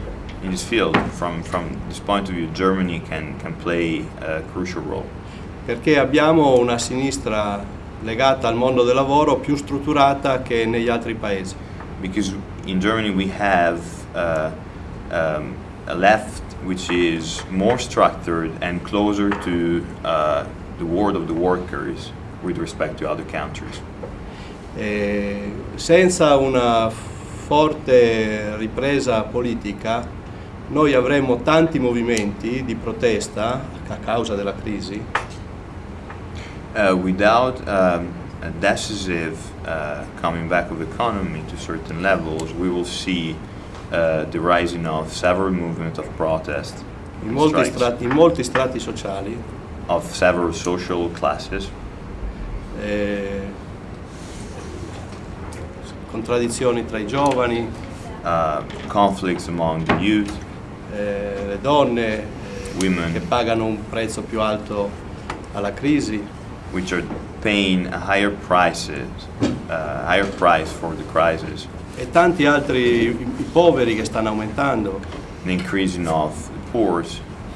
Speaker 4: in this field, from from this point of view, Germany can can play a crucial role.
Speaker 5: perché abbiamo una sinistra legata al mondo del lavoro più strutturata che negli altri paesi.
Speaker 4: because in Germany we have uh, um, a left which is more structured and closer to uh, the world of the workers with respect to other countries.
Speaker 5: E senza una forte ripresa politica noi avremo tanti movimenti di protesta a causa della crisi.
Speaker 4: Uh, without um, a decisive uh, coming back of economy to certain levels, we will see uh, the rising of several movements of protest,
Speaker 5: in molti, strati, in molti strati sociali,
Speaker 4: of several social classes,
Speaker 5: eh, contraddizioni tra i giovani,
Speaker 4: uh, conflicts among the youth,
Speaker 5: eh, le donne eh,
Speaker 4: Women.
Speaker 5: che pagano un prezzo più alto alla crisi,
Speaker 4: which are paying a higher prices, uh, higher price for the crisis,
Speaker 5: e tanti altri i, i poveri che stanno aumentando,
Speaker 4: the increasing of the poor,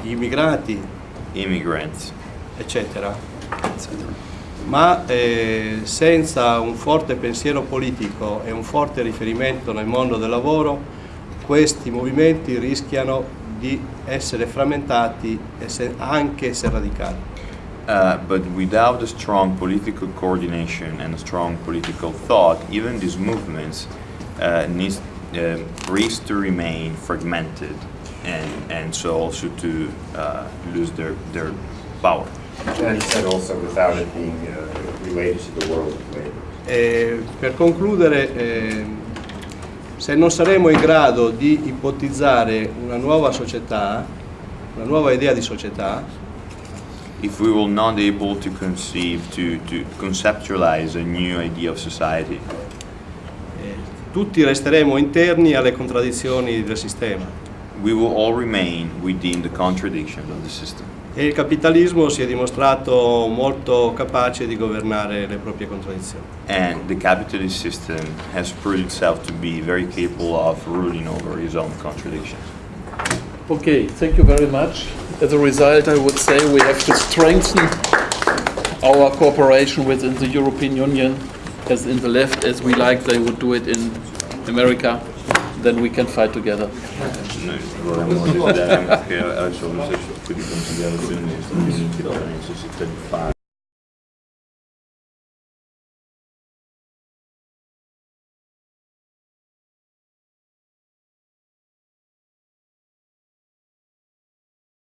Speaker 5: gli immigrati,
Speaker 4: immigrants,
Speaker 5: eccetera.
Speaker 4: etc.
Speaker 5: Ma eh, senza un forte pensiero politico e un forte riferimento nel mondo del lavoro, questi movimenti rischiano di essere frammentati e se- anche se radicali.
Speaker 4: Uh, but without a strong political coordination and a strong political thought, even these movements uh, needs, uh, risk to remain fragmented and, and so also to uh, lose their, their power.
Speaker 6: And he said also without it being uh, related to the world of labor.
Speaker 5: E per concludere, eh, se non saremo in grado di ipotizzare una nuova società, una nuova idea di società,
Speaker 4: If we will not able to conceive, to, to conceptualize a new idea of society,
Speaker 5: eh, tutti resteremo interni alle contraddizioni del sistema.
Speaker 4: we will all remain within the contradictions of the system.
Speaker 5: E il capitalismo si è dimostrato molto capace di governare le proprie contraddizioni.
Speaker 4: And the capitalist system has proved itself to be very capable of ruling over his own contradictions.
Speaker 1: Okay, thank you very much. As a result, I would say we have to strengthen our cooperation within the European Union, as in the left, as we like they would do it in America. Then we can fight together
Speaker 4: tipo di considerazioni che necessità di fare.